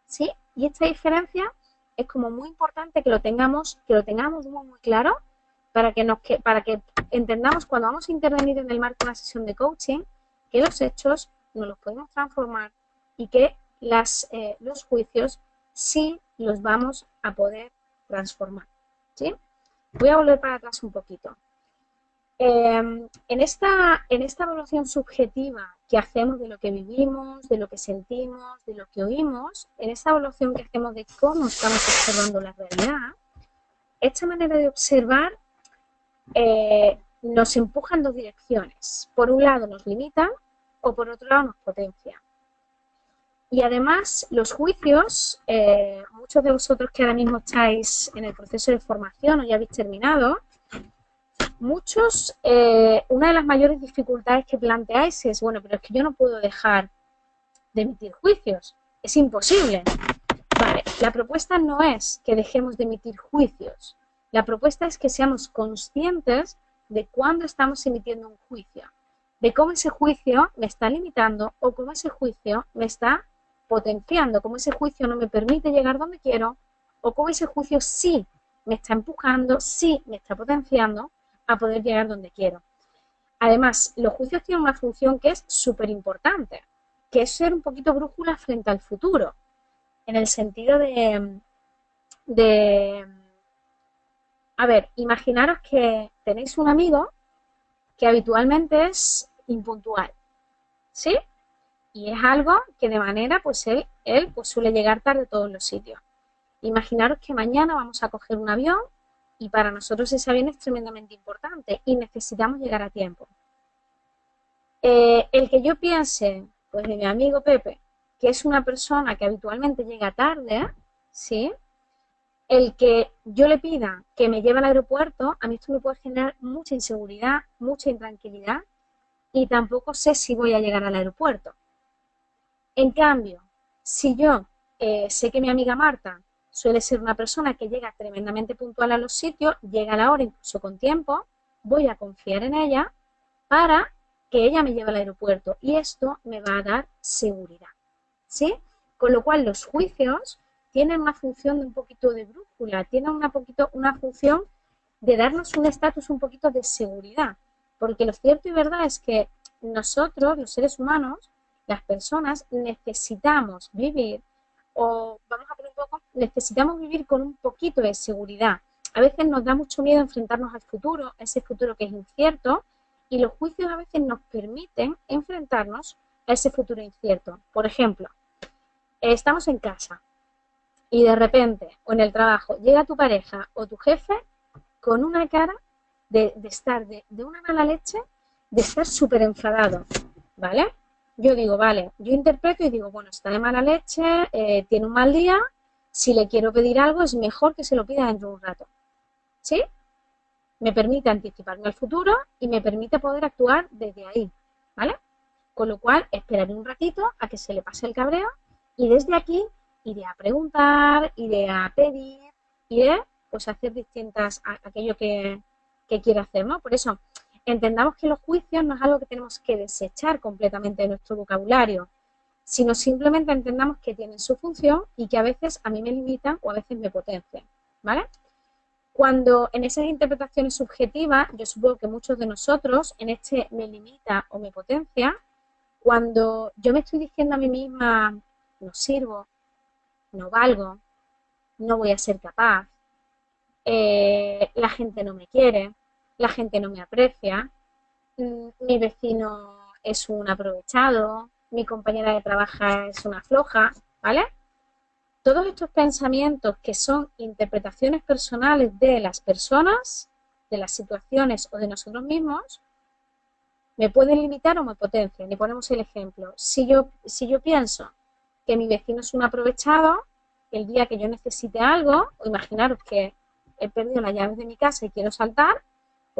¿Sí? Y esta diferencia es como muy importante que lo tengamos, que lo tengamos muy, muy claro para que, nos, para que entendamos cuando vamos a intervenir en el marco de una sesión de coaching que los hechos no los podemos transformar y que eh, los juicios sí los vamos a poder transformar. ¿sí? Voy a volver para atrás un poquito. Em, en, esta, en esta evaluación subjetiva que hacemos de lo que vivimos, de lo que sentimos, de lo que oímos, en esta evaluación que hacemos de cómo estamos observando la realidad, esta manera de observar eh, nos empuja en dos direcciones. Por un lado nos limita o por otro lado nos potencia. Y además, los juicios, eh, muchos de vosotros que ahora mismo estáis en el proceso de formación o ya habéis terminado, muchos, eh, una de las mayores dificultades que planteáis es, bueno, pero es que yo no puedo dejar de emitir juicios, es imposible. Vale, la propuesta no es que dejemos de emitir juicios, la propuesta es que seamos conscientes de cuándo estamos emitiendo un juicio, de cómo ese juicio me está limitando o cómo ese juicio me está potenciando, como ese juicio no me permite llegar donde quiero, o como ese juicio sí me está empujando, sí me está potenciando a poder llegar donde quiero. Además, los juicios tienen una función que es súper importante, que es ser un poquito brújula frente al futuro, en el sentido de, de a ver, imaginaros que tenéis un amigo que habitualmente es impuntual, ¿sí? Y es algo que de manera, pues él, él pues suele llegar tarde a todos los sitios. Imaginaros que mañana vamos a coger un avión y para nosotros ese avión es tremendamente importante y necesitamos llegar a tiempo. Eh, el que yo piense, pues de mi amigo Pepe, que es una persona que habitualmente llega tarde, ¿sí? El que yo le pida que me lleve al aeropuerto, a mí esto me puede generar mucha inseguridad, mucha intranquilidad y tampoco sé si voy a llegar al aeropuerto. En cambio, si yo eh, sé que mi amiga Marta suele ser una persona que llega tremendamente puntual a los sitios, llega a la hora incluso con tiempo, voy a confiar en ella para que ella me lleve al aeropuerto y esto me va a dar seguridad. ¿Sí? Con lo cual los juicios tienen una función de un poquito de brújula, tienen una, poquito, una función de darnos un estatus un poquito de seguridad. Porque lo cierto y verdad es que nosotros, los seres humanos, las personas necesitamos vivir, o vamos a poner un poco, necesitamos vivir con un poquito de seguridad. A veces nos da mucho miedo enfrentarnos al futuro, ese futuro que es incierto, y los juicios a veces nos permiten enfrentarnos a ese futuro incierto. Por ejemplo, estamos en casa y de repente, o en el trabajo, llega tu pareja o tu jefe con una cara de, estar de, de, una mala leche, de estar súper enfadado, ¿vale? Yo digo, vale, yo interpreto y digo, bueno, está de mala leche, eh, tiene un mal día, si le quiero pedir algo es mejor que se lo pida dentro de un rato. ¿Sí? Me permite anticiparme al futuro y me permite poder actuar desde ahí, ¿vale? Con lo cual, esperaré un ratito a que se le pase el cabreo y desde aquí iré a preguntar, iré a pedir, iré pues a hacer distintas, a, aquello que, que quiero hacer, ¿no? Por eso, entendamos que los juicios no es algo que tenemos que desechar completamente de nuestro vocabulario, sino simplemente entendamos que tienen su función y que a veces a mí me limitan o a veces me potencian, ¿vale? Cuando en esas interpretaciones subjetivas, yo supongo que muchos de nosotros en este me limita o me potencia, cuando yo me estoy diciendo a mí misma, no sirvo, no valgo, no voy a ser capaz, eh, la gente no me quiere, la gente no me aprecia, mm, mi vecino es un aprovechado, mi compañera de trabajo es una floja, ¿vale? Todos estos pensamientos que son interpretaciones personales de las personas, de las situaciones o de nosotros mismos, me pueden limitar o me potencian. Y ponemos el ejemplo. Si yo, si yo pienso que mi vecino es un aprovechado, el día que yo necesite algo, o imaginaros que he perdido las llaves de mi casa y quiero saltar,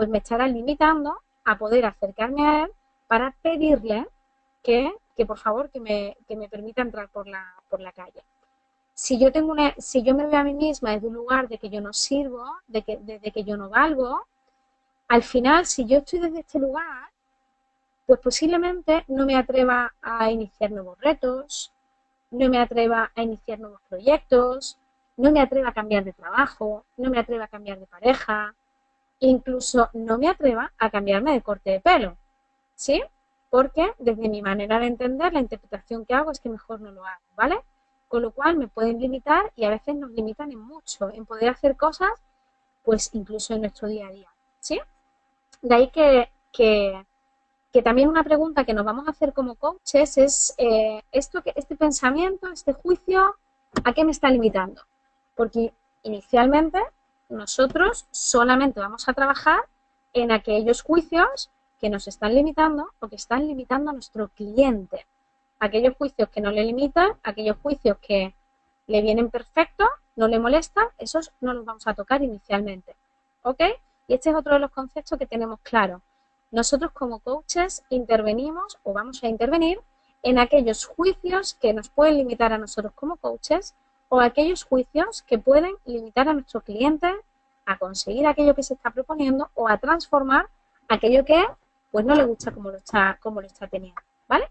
pues me estará limitando a poder acercarme a él para pedirle que, por favor que me, que me permita entrar por la, por la calle. Si yo, tengo una, si yo me veo a mí misma desde un lugar de que yo no sirvo, de que, de que yo no valgo, al final, si yo estoy desde este lugar, pues posiblemente no me atreva a iniciar nuevos retos, no me atreva a iniciar nuevos proyectos, no me atreva a cambiar de trabajo, no me atreva a cambiar de pareja, incluso no me atreva a cambiarme de corte de pelo, ¿sí? Porque desde mi manera de entender, la interpretación que hago es que mejor no lo hago, ¿vale? Con lo cual me pueden limitar y a veces nos limitan en mucho, en poder hacer cosas, pues incluso en nuestro día a día, ¿sí? De ahí que, que que también una pregunta que nos vamos a hacer como coaches es, eh, esto, este pensamiento, este juicio, ¿a qué me está limitando? Porque inicialmente nosotros solamente vamos a trabajar en aquellos juicios que nos están limitando o que están limitando a nuestro cliente. Aquellos juicios que no le limitan, aquellos juicios que le vienen perfectos, no le molestan, esos no los vamos a tocar inicialmente. ¿Ok? Y este es otro de los conceptos que tenemos claro. Nosotros como coaches intervenimos o vamos a intervenir en aquellos juicios que nos pueden limitar a nosotros como coaches o aquellos juicios que pueden limitar a nuestro cliente a conseguir aquello que se está proponiendo o a transformar aquello que pues no le gusta como lo está, como lo está teniendo, ¿vale?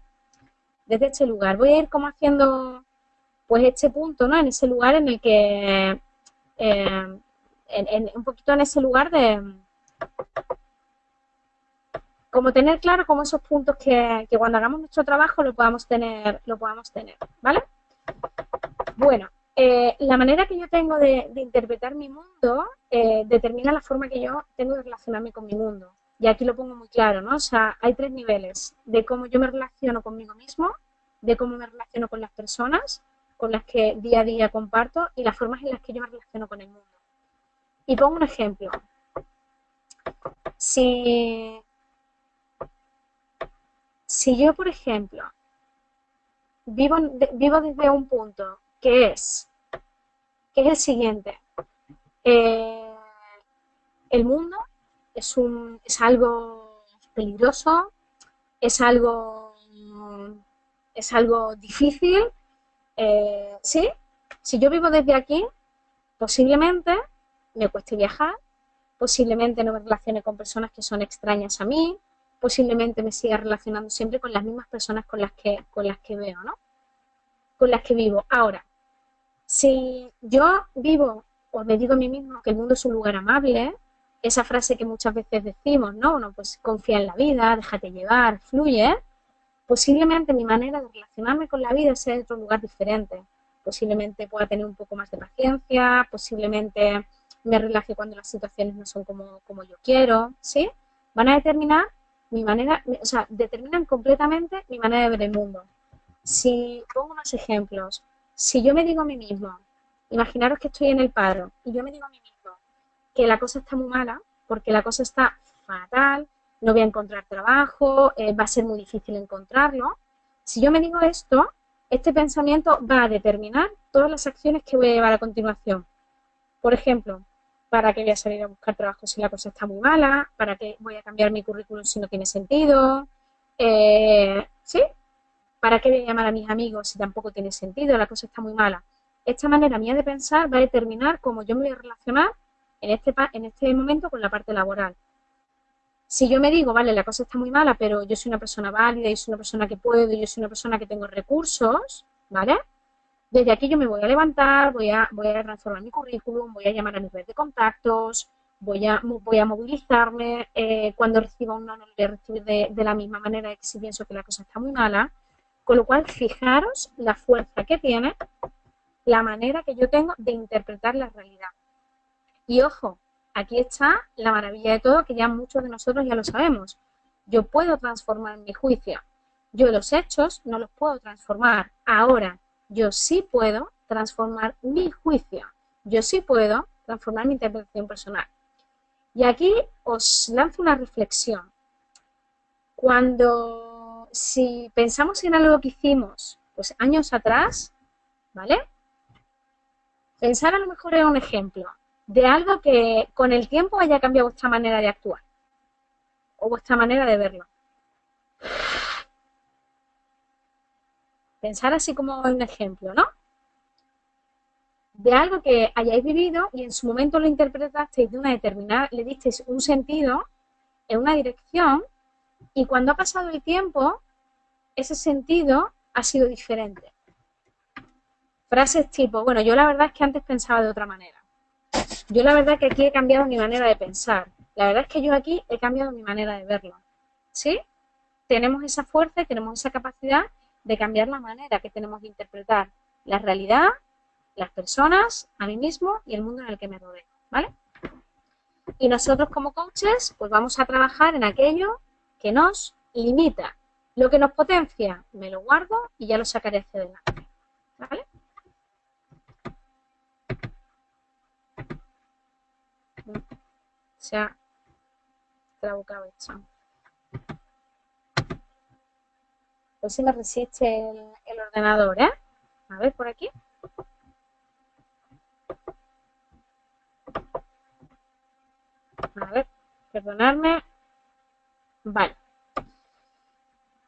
Desde este lugar. Voy a ir como haciendo pues este punto, ¿no? En ese lugar en el que eh, en, un poquito en ese lugar de como tener claro como esos puntos que, cuando hagamos nuestro trabajo lo podamos tener, lo podamos tener, ¿vale? Bueno, eh, la manera que yo tengo de, interpretar mi mundo eh, determina la forma que yo tengo de relacionarme con mi mundo. Y aquí lo pongo muy claro, ¿no? O sea, hay tres niveles de cómo yo me relaciono conmigo mismo, de cómo me relaciono con las personas con las que día a día comparto y las formas en las que yo me relaciono con el mundo. Y pongo un ejemplo. Si si yo, por ejemplo, vivo, vivo desde un punto que es, que es el siguiente, eh, el mundo es, un, es algo peligroso, es algo, es algo difícil, eh, ¿sí? Si yo vivo desde aquí, posiblemente me cueste viajar, posiblemente no me relacione con personas que son extrañas a mí, posiblemente me siga relacionando siempre con las mismas personas con las que, con las que veo, ¿no? Con las que vivo. Ahora, si yo vivo o me digo a mí mismo que el mundo es un lugar amable, esa frase que muchas veces decimos, ¿no? Bueno, pues confía en la vida, déjate llevar, fluye, posiblemente mi manera de relacionarme con la vida sea de otro lugar diferente. Posiblemente pueda tener un poco más de paciencia, posiblemente me relaje cuando las situaciones no son como, como yo quiero, ¿sí? Van a determinar mi manera, o sea, determinan completamente mi manera de ver el mundo. Si pongo unos ejemplos, si yo me digo a mí mismo, imaginaros que estoy en el paro y yo me digo a mí mismo que la cosa está muy mala, porque la cosa está fatal, no voy a encontrar trabajo, eh, va a ser muy difícil encontrarlo. Si yo me digo esto, este pensamiento va a determinar todas las acciones que voy a llevar a continuación. Por ejemplo, ¿Para qué voy a salir a buscar trabajo si la cosa está muy mala? ¿Para qué voy a cambiar mi currículum si no tiene sentido? Eh, ¿Sí? ¿Para qué voy a llamar a mis amigos si tampoco tiene sentido? La cosa está muy mala. Esta manera mía de pensar va a determinar cómo yo me voy a relacionar en este, en este momento con la parte laboral. Si yo me digo, vale, la cosa está muy mala, pero yo soy una persona válida, yo soy una persona que puedo, yo soy una persona que tengo recursos, ¿vale? Desde aquí yo me voy a levantar, voy a, voy a transformar mi currículum, voy a llamar a mi red de contactos, voy a, voy a movilizarme, eh, cuando reciba un no, no a recibir de, la misma manera que si pienso que la cosa está muy mala. Con lo cual, fijaros la fuerza que tiene la manera que yo tengo de interpretar la realidad. Y ojo, aquí está la maravilla de todo, que ya muchos de nosotros ya lo sabemos. Yo puedo transformar mi juicio. Yo los hechos no los puedo transformar. Ahora, yo sí puedo transformar mi juicio. Yo sí puedo transformar mi interpretación personal. Y aquí os lanzo una reflexión. Cuando, si pensamos en algo que hicimos pues años atrás, ¿vale? Pensar a lo mejor en un ejemplo de algo que con el tiempo haya cambiado vuestra manera de actuar o vuestra manera de verlo. Pensar así como un ejemplo, ¿no? De algo que hayáis vivido y en su momento lo interpretasteis de una determinada, le disteis un sentido en una dirección y cuando ha pasado el tiempo, ese sentido ha sido diferente. Frases tipo, bueno, yo la verdad es que antes pensaba de otra manera. Yo la verdad es que aquí he cambiado mi manera de pensar. La verdad es que yo aquí he cambiado mi manera de verlo. ¿Sí? Tenemos esa fuerza y tenemos esa capacidad de cambiar la manera que tenemos de interpretar la realidad, las personas, a mí mismo y el mundo en el que me rodeo. ¿Vale? Y nosotros como coaches, pues vamos a trabajar en aquello que nos limita. Lo que nos potencia, me lo guardo y ya lo sacaré hacia adelante. ¿Vale? se ha trabucado esto. Pues si me resiste el, ordenador, ¿eh? A ver, por aquí. A ver, perdonadme. Vale.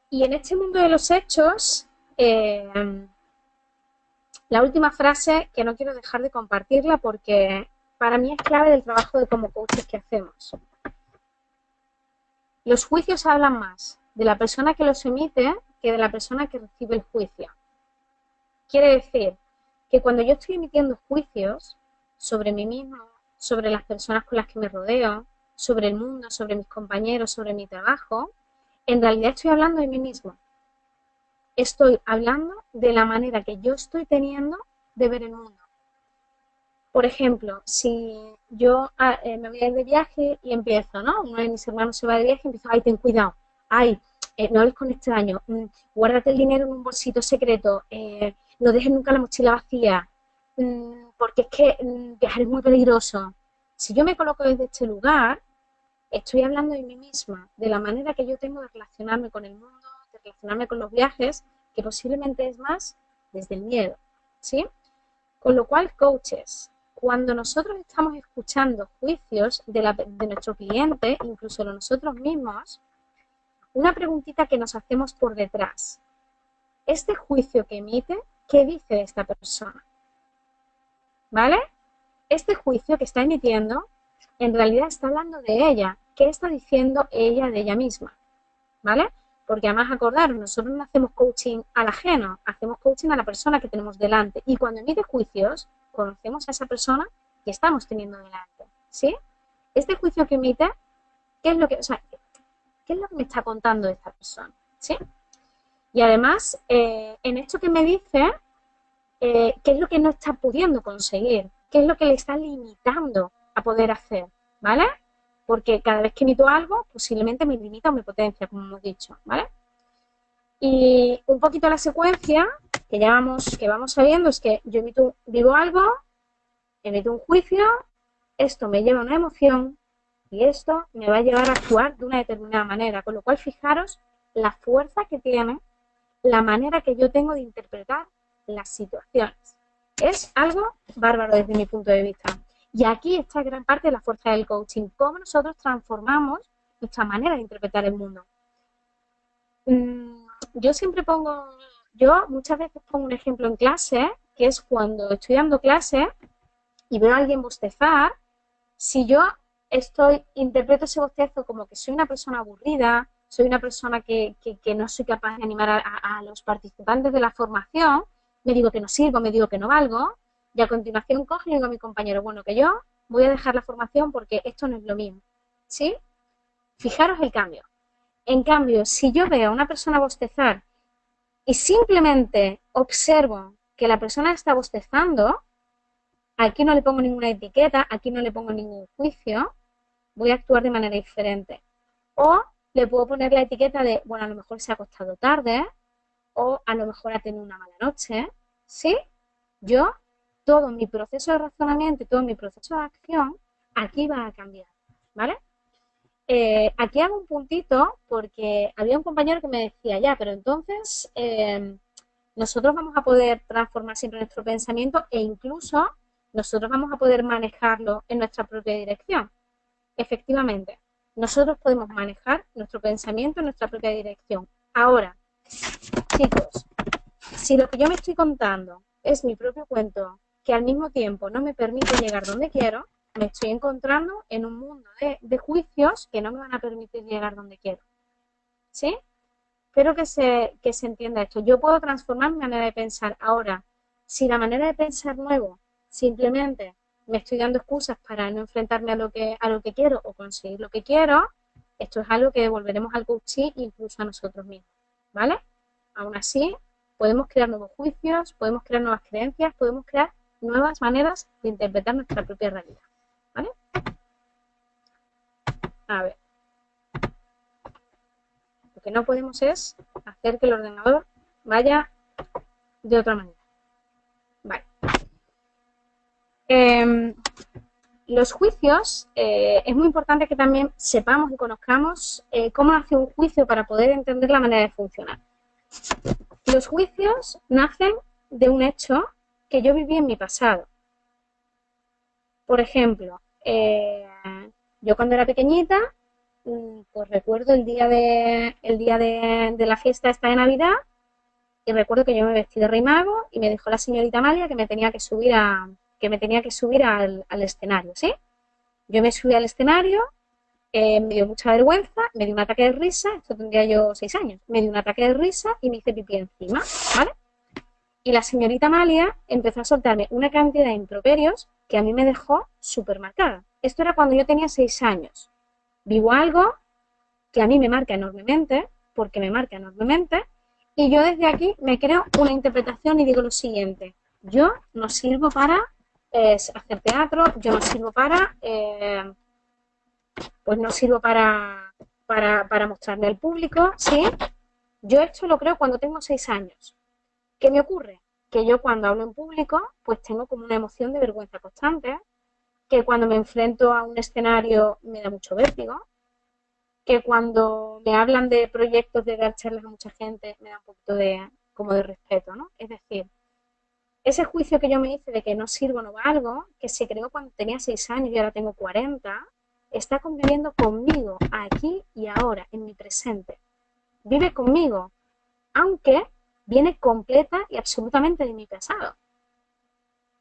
Y en este mundo de los hechos, eh, la última frase que no quiero dejar de compartirla porque para mí es clave del trabajo de como coaches que hacemos. Los juicios hablan más de la persona que los emite que de la persona que recibe el juicio. Quiere decir que cuando yo estoy emitiendo juicios sobre mí mismo, sobre las personas con las que me rodeo, sobre el mundo, sobre mis compañeros, sobre mi trabajo, en realidad estoy hablando de mí mismo. Estoy hablando de la manera que yo estoy teniendo de ver el mundo. Por ejemplo, si yo ah, eh, me voy a ir de viaje y empiezo, ¿no? Uno de mis hermanos se va de viaje y empiezo, ay, ten cuidado, ay, eh, no hables con extraños, mm, guárdate el dinero en un bolsito secreto, eh, no dejes nunca la mochila vacía, mm, porque es que mm, viajar es muy peligroso. Si yo me coloco desde este lugar, estoy hablando de mí misma, de la manera que yo tengo de relacionarme con el mundo, de relacionarme con los viajes, que posiblemente es más desde el miedo, ¿sí? Con lo cual, coaches, cuando nosotros estamos escuchando juicios de, nuestro cliente, incluso de nosotros mismos, una preguntita que nos hacemos por detrás. Este juicio que emite, ¿qué dice de esta persona? ¿Vale? Este juicio que está emitiendo, en realidad está hablando de ella. ¿Qué está diciendo ella de ella misma? ¿Vale? Porque además acordar, nosotros no hacemos coaching al ajeno, hacemos coaching a la persona que tenemos delante. Y cuando emite juicios, conocemos a esa persona que estamos teniendo delante, ¿sí? Este juicio que emite, ¿qué es lo que, o sea, qué es lo que me está contando esta persona, ¿sí? Y además, eh, en esto que me dice, eh, ¿qué es lo que no está pudiendo conseguir? ¿Qué es lo que le está limitando a poder hacer? ¿Vale? Porque cada vez que emito algo, posiblemente me limita o me potencia, como hemos dicho, ¿vale? Y un poquito la secuencia que ya vamos, que vamos sabiendo es que yo emito, vivo algo, emito un juicio, esto me lleva a una emoción y esto me va a llevar a actuar de una determinada manera. Con lo cual, fijaros la fuerza que tiene la manera que yo tengo de interpretar las situaciones. Es algo bárbaro desde mi punto de vista. Y aquí está gran parte de la fuerza del coaching, cómo nosotros transformamos nuestra manera de interpretar el mundo. Mm, yo siempre pongo, yo muchas veces pongo un ejemplo en clase, que es cuando estoy dando clase y veo a alguien bostezar, si yo estoy, interpreto ese bostezo como que soy una persona aburrida, soy una persona que, no soy capaz de animar a, los participantes de la formación, me digo que no sirvo, me digo que no valgo, y a continuación digo a mi compañero, bueno, que yo voy a dejar la formación porque esto no es lo mío. ¿Sí? Fijaros el cambio. En cambio, si yo veo a una persona bostezar y simplemente observo que la persona está bostezando, aquí no le pongo ninguna etiqueta, aquí no le pongo ningún juicio, voy a actuar de manera diferente. O le puedo poner la etiqueta de, bueno, a lo mejor se ha acostado tarde o a lo mejor ha tenido una mala noche, ¿sí? Yo, todo mi proceso de razonamiento y todo mi proceso de acción, aquí va a cambiar, ¿vale? Eh, aquí hago un puntito porque había un compañero que me decía, ya, pero entonces eh, nosotros vamos a poder transformar siempre nuestro pensamiento e incluso nosotros vamos a poder manejarlo en nuestra propia dirección. Efectivamente, nosotros podemos manejar nuestro pensamiento en nuestra propia dirección. Ahora, chicos, si lo que yo me estoy contando es mi propio cuento, que al mismo tiempo no me permite llegar donde quiero, me estoy encontrando en un mundo de, juicios que no me van a permitir llegar donde quiero. ¿Sí? Espero que se, que se entienda esto. Yo puedo transformar mi manera de pensar. Ahora, si la manera de pensar nuevo simplemente me estoy dando excusas para no enfrentarme a lo que, a lo que quiero o conseguir lo que quiero, esto es algo que devolveremos al coaching incluso a nosotros mismos, ¿vale? Aún así, podemos crear nuevos juicios, podemos crear nuevas creencias, podemos crear nuevas maneras de interpretar nuestra propia realidad, ¿vale? A ver. Lo que no podemos es hacer que el ordenador vaya de otra manera. Vale. Em, los juicios, eh, es muy importante que también sepamos y conozcamos eh, cómo hace un juicio para poder entender la manera de funcionar. Los juicios nacen de un hecho que yo viví en mi pasado. Por ejemplo, eh, yo cuando era pequeñita, mm, pues recuerdo el día de, el día de, la fiesta esta de Navidad y recuerdo que yo me vestí de rey mago y me dijo la señorita Amalia que me tenía que subir a, que me tenía que subir al, escenario, ¿sí? Yo me subí al escenario, eh, me dio mucha vergüenza, me dio un ataque de risa, esto tendría yo seis años, me dio un ataque de risa y me hice pipí encima, ¿vale? Y la señorita Amalia empezó a soltarme una cantidad de improperios que a mí me dejó súper marcada. Esto era cuando yo tenía seis años. Vivo algo que a mí me marca enormemente, porque me marca enormemente, y yo desde aquí me creo una interpretación y digo lo siguiente, yo no sirvo para es hacer teatro, yo no sirvo para, eh, pues no sirvo para, para, mostrarme al público, ¿sí? Yo esto lo creo cuando tengo seis años. ¿Qué me ocurre? Que yo cuando hablo en público, pues tengo como una emoción de vergüenza constante, que cuando me enfrento a un escenario me da mucho vértigo, que cuando me hablan de proyectos de dar charlas a mucha gente me da un poquito de, como de respeto, ¿no? Es decir, ese juicio que yo me hice de que no sirvo, no valgo, que se creó cuando tenía 6 años y ahora tengo 40, está conviviendo conmigo aquí y ahora, en mi presente. Vive conmigo, aunque viene completa y absolutamente de mi pasado.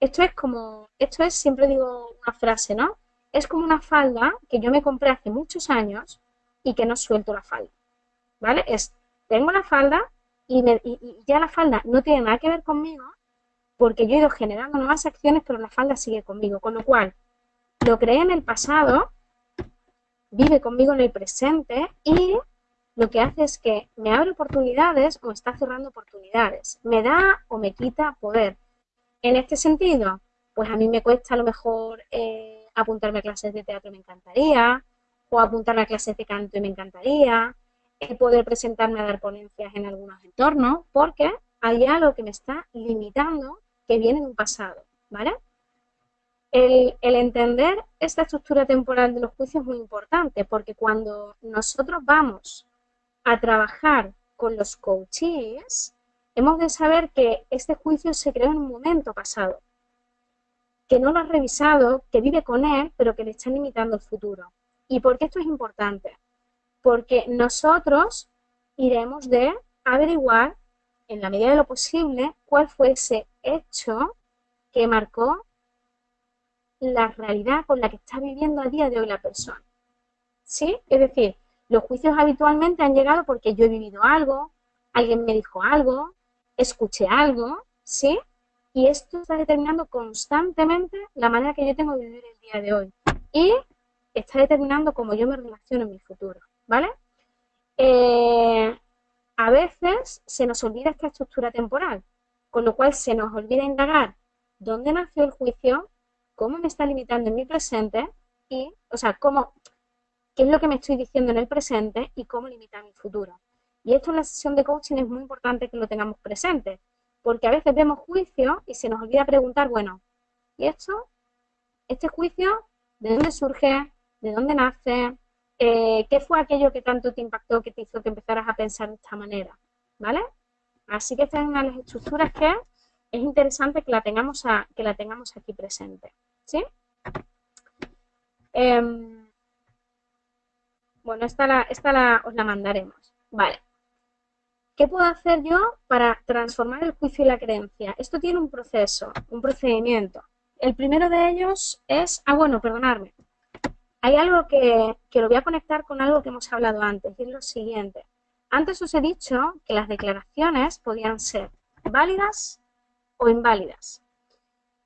Esto es como, esto es, siempre digo una frase, ¿no? Es como una falda que yo me compré hace muchos años y que no suelto la falda, ¿vale? Es, tengo la falda y, y ya la falda no tiene nada que ver conmigo, porque yo he ido generando nuevas acciones, pero la falda sigue conmigo. Con lo cual, lo creé en el pasado, vive conmigo en el presente y lo que hace es que me abre oportunidades o está cerrando oportunidades. Me da o me quita poder. En este sentido, pues a mí me cuesta a lo mejor eh, apuntarme a clases de teatro, me encantaría, o apuntarme a clases de canto y me encantaría, el poder presentarme a dar ponencias en algunos entornos, porque hay algo que me está limitando que viene en un pasado, ¿vale? El, entender esta estructura temporal de los juicios es muy importante porque cuando nosotros vamos a trabajar con los coaches, hemos de saber que este juicio se creó en un momento pasado, que no lo ha revisado, que vive con él, pero que le está limitando el futuro. ¿Y por qué esto es importante? Porque nosotros iremos de averiguar en la medida de lo posible, cuál fue ese hecho que marcó la realidad con la que está viviendo a día de hoy la persona. ¿Sí? Es decir, los juicios habitualmente han llegado porque yo he vivido algo, alguien me dijo algo, escuché algo, ¿sí? Y esto está determinando constantemente la manera que yo tengo de vivir el día de hoy. Y está determinando cómo yo me relaciono en mi futuro, ¿vale? Eh, a veces se nos olvida esta estructura temporal, con lo cual se nos olvida indagar dónde nació el juicio, cómo me está limitando en mi presente y, o sea, cómo, qué es lo que me estoy diciendo en el presente y cómo limita mi futuro. Y esto en la sesión de coaching es muy importante que lo tengamos presente, porque a veces vemos juicio y se nos olvida preguntar, bueno, ¿y esto? ¿Este juicio de dónde surge? ¿De dónde nace? Eh, ¿Qué fue aquello que tanto te impactó que te hizo que empezaras a pensar de esta manera? ¿Vale? Así que esta es una de las estructuras que es interesante que la tengamos, que la tengamos aquí presente. ¿Sí? Em, bueno, esta, la, esta la, os la mandaremos. Vale. ¿Qué puedo hacer yo para transformar el juicio y la creencia? Esto tiene un proceso, un procedimiento. El primero de ellos es, ah bueno, perdonadme, hay algo que, que lo voy a conectar con algo que hemos hablado antes, y es lo siguiente. Antes os he dicho que las declaraciones podían ser válidas o inválidas.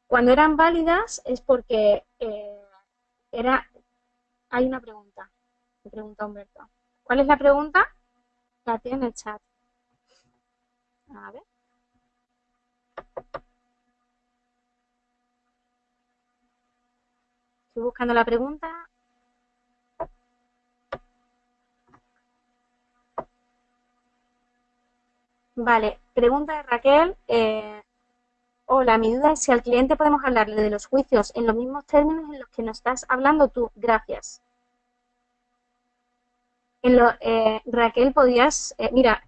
Cuando eran válidas es porque eh, era... Hay una pregunta, pregunta Humberto. ¿Cuál es la pregunta? La tiene en el chat. A ver. Estoy buscando la pregunta. Vale, pregunta de Raquel. Eh, hola, mi duda es si al cliente podemos hablarle de los juicios en los mismos términos en los que nos estás hablando tú. Gracias. En lo, eh, Raquel, podías... Eh, mira,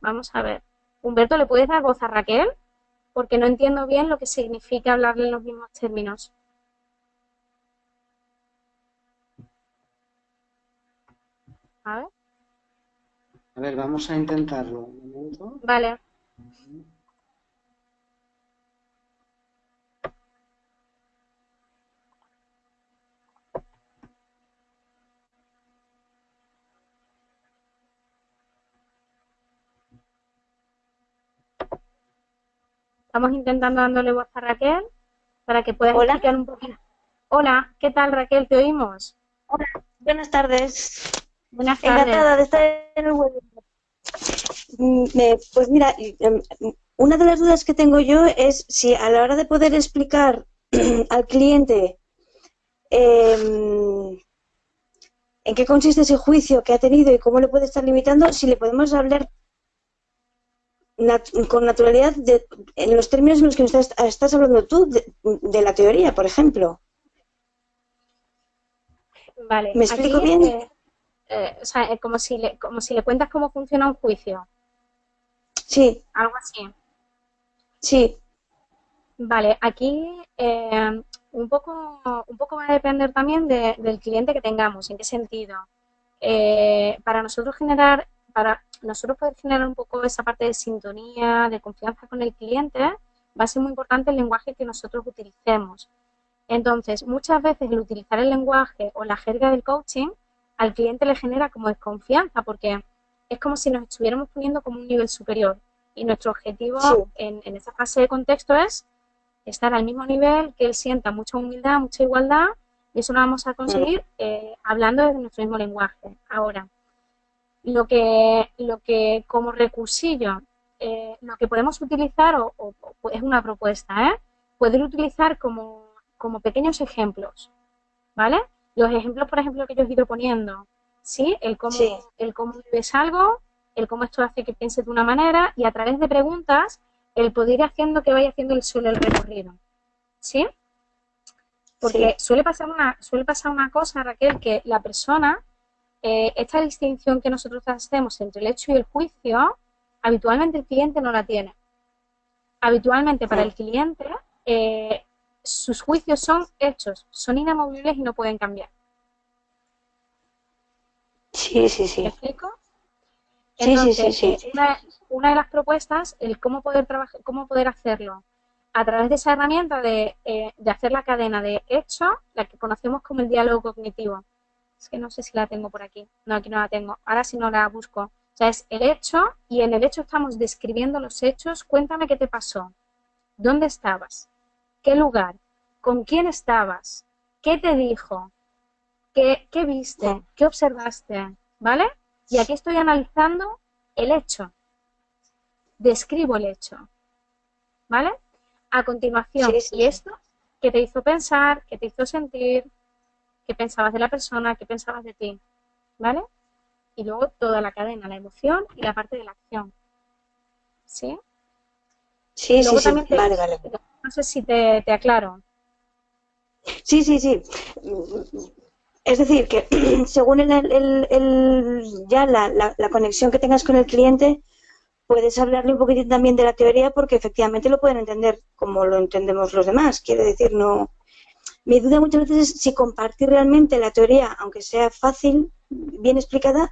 vamos a ver. Humberto, ¿le puedes dar voz a Raquel? Porque no entiendo bien lo que significa hablarle en los mismos términos. A ver. A ver, vamos a intentarlo. Un momento. Vale. Estamos intentando dándole voz a Raquel para que pueda explicar un poquito. Hola, ¿qué tal Raquel? ¿Te oímos? Hola, buenas tardes. Buenas tardes. Encantada de estar en el webinar. Mm, pues mira, em, una de las dudas que tengo yo es si a la hora de poder explicar al cliente em, en qué consiste ese juicio que ha tenido y cómo le puede estar limitando, si le podemos hablar con naturalidad de, en los términos en los que estás, estás hablando tú, de, la teoría, por ejemplo. Vale. ¿Me explico bien? Eh, eh, o sea, como si, le, como si le cuentas cómo funciona un juicio. Sí. Algo así. Sí. Vale, aquí eh, un, poco, un poco va a depender también del cliente que tengamos, en qué sentido. para nosotros generar para nosotros poder generar un poco esa parte de sintonía, de confianza con el cliente, va a ser muy importante el lenguaje que nosotros utilicemos. Entonces, muchas veces el utilizar el lenguaje o la jerga del coaching al cliente le genera como desconfianza porque es como si nos estuviéramos poniendo como un nivel superior y nuestro objetivo en, esa fase de contexto es estar al mismo nivel, que él sienta mucha humildad, mucha igualdad y eso lo vamos a conseguir eh, hablando desde nuestro mismo lenguaje. Ahora, lo que, lo que como recursillo, eh, lo que podemos utilizar, o, es una propuesta, ¿eh? poder utilizar como, como pequeños ejemplos, ¿vale? Los ejemplos, por ejemplo, que yo he ido poniendo, ¿sí? El cómo, el cómo vives algo, el cómo esto hace que pienses de una manera y a través de preguntas el poder ir haciendo que vaya haciendo el suelo el recorrido, ¿sí? Porque suele pasar una suele pasar una cosa, Raquel, que la persona eh, esta distinción que nosotros hacemos entre el hecho y el juicio, habitualmente el cliente no la tiene. Habitualmente para el cliente eh, sus juicios son hechos, son inamovibles y no pueden cambiar. Sí, sí, sí. ¿Me explico? sí, sí, sí, Una, una, de las propuestas, el cómo poder trabajar, cómo poder hacerlo a través de esa herramienta de, eh, de hacer la cadena de hecho, la que conocemos como el diálogo cognitivo. Es que no sé si la tengo por aquí. No, aquí no la tengo. Ahora si no la busco. O sea, es el hecho y en el hecho estamos describiendo los hechos. Cuéntame qué te pasó. ¿Dónde estabas? ¿Qué lugar? ¿Con quién estabas? ¿Qué te dijo? ¿Qué, qué viste? ¿Qué observaste? ¿Vale? Y aquí estoy analizando el hecho. Describo el hecho. ¿Vale? A continuación, ¿y esto qué te hizo pensar? ¿Qué te hizo sentir? ¿Qué pensabas de la persona? ¿Qué pensabas de ti? ¿Vale? Y luego toda la cadena, la emoción y la parte de la acción. ¿Sí? Sí, sí, sí. vale, vale. No sé si te, aclaro. Sí, sí, sí. Es decir, que según el, ya la, la, conexión que tengas con el cliente, puedes hablarle un poquitín también de la teoría porque efectivamente lo pueden entender como lo entendemos los demás. Quiere decir, no... Mi duda muchas veces es si compartir realmente la teoría, aunque sea fácil, bien explicada,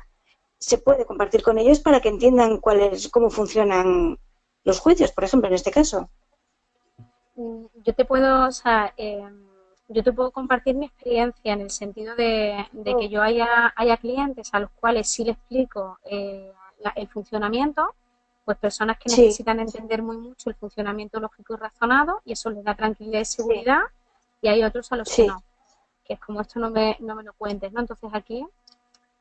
se puede compartir con ellos para que entiendan cuál es, cómo funcionan los juicios, por ejemplo, en este caso. Mm, yo te puedo, o sea, em, yo te puedo compartir mi experiencia en el sentido de, que oh. yo haya, haya clientes a los cuales sí le explico eh, el funcionamiento, pues personas que necesitan entender muy mucho el funcionamiento lógico y razonado y eso les da tranquilidad y seguridad y hay otros a los que no, que es como esto no me, no me lo cuentes, ¿no? Entonces aquí,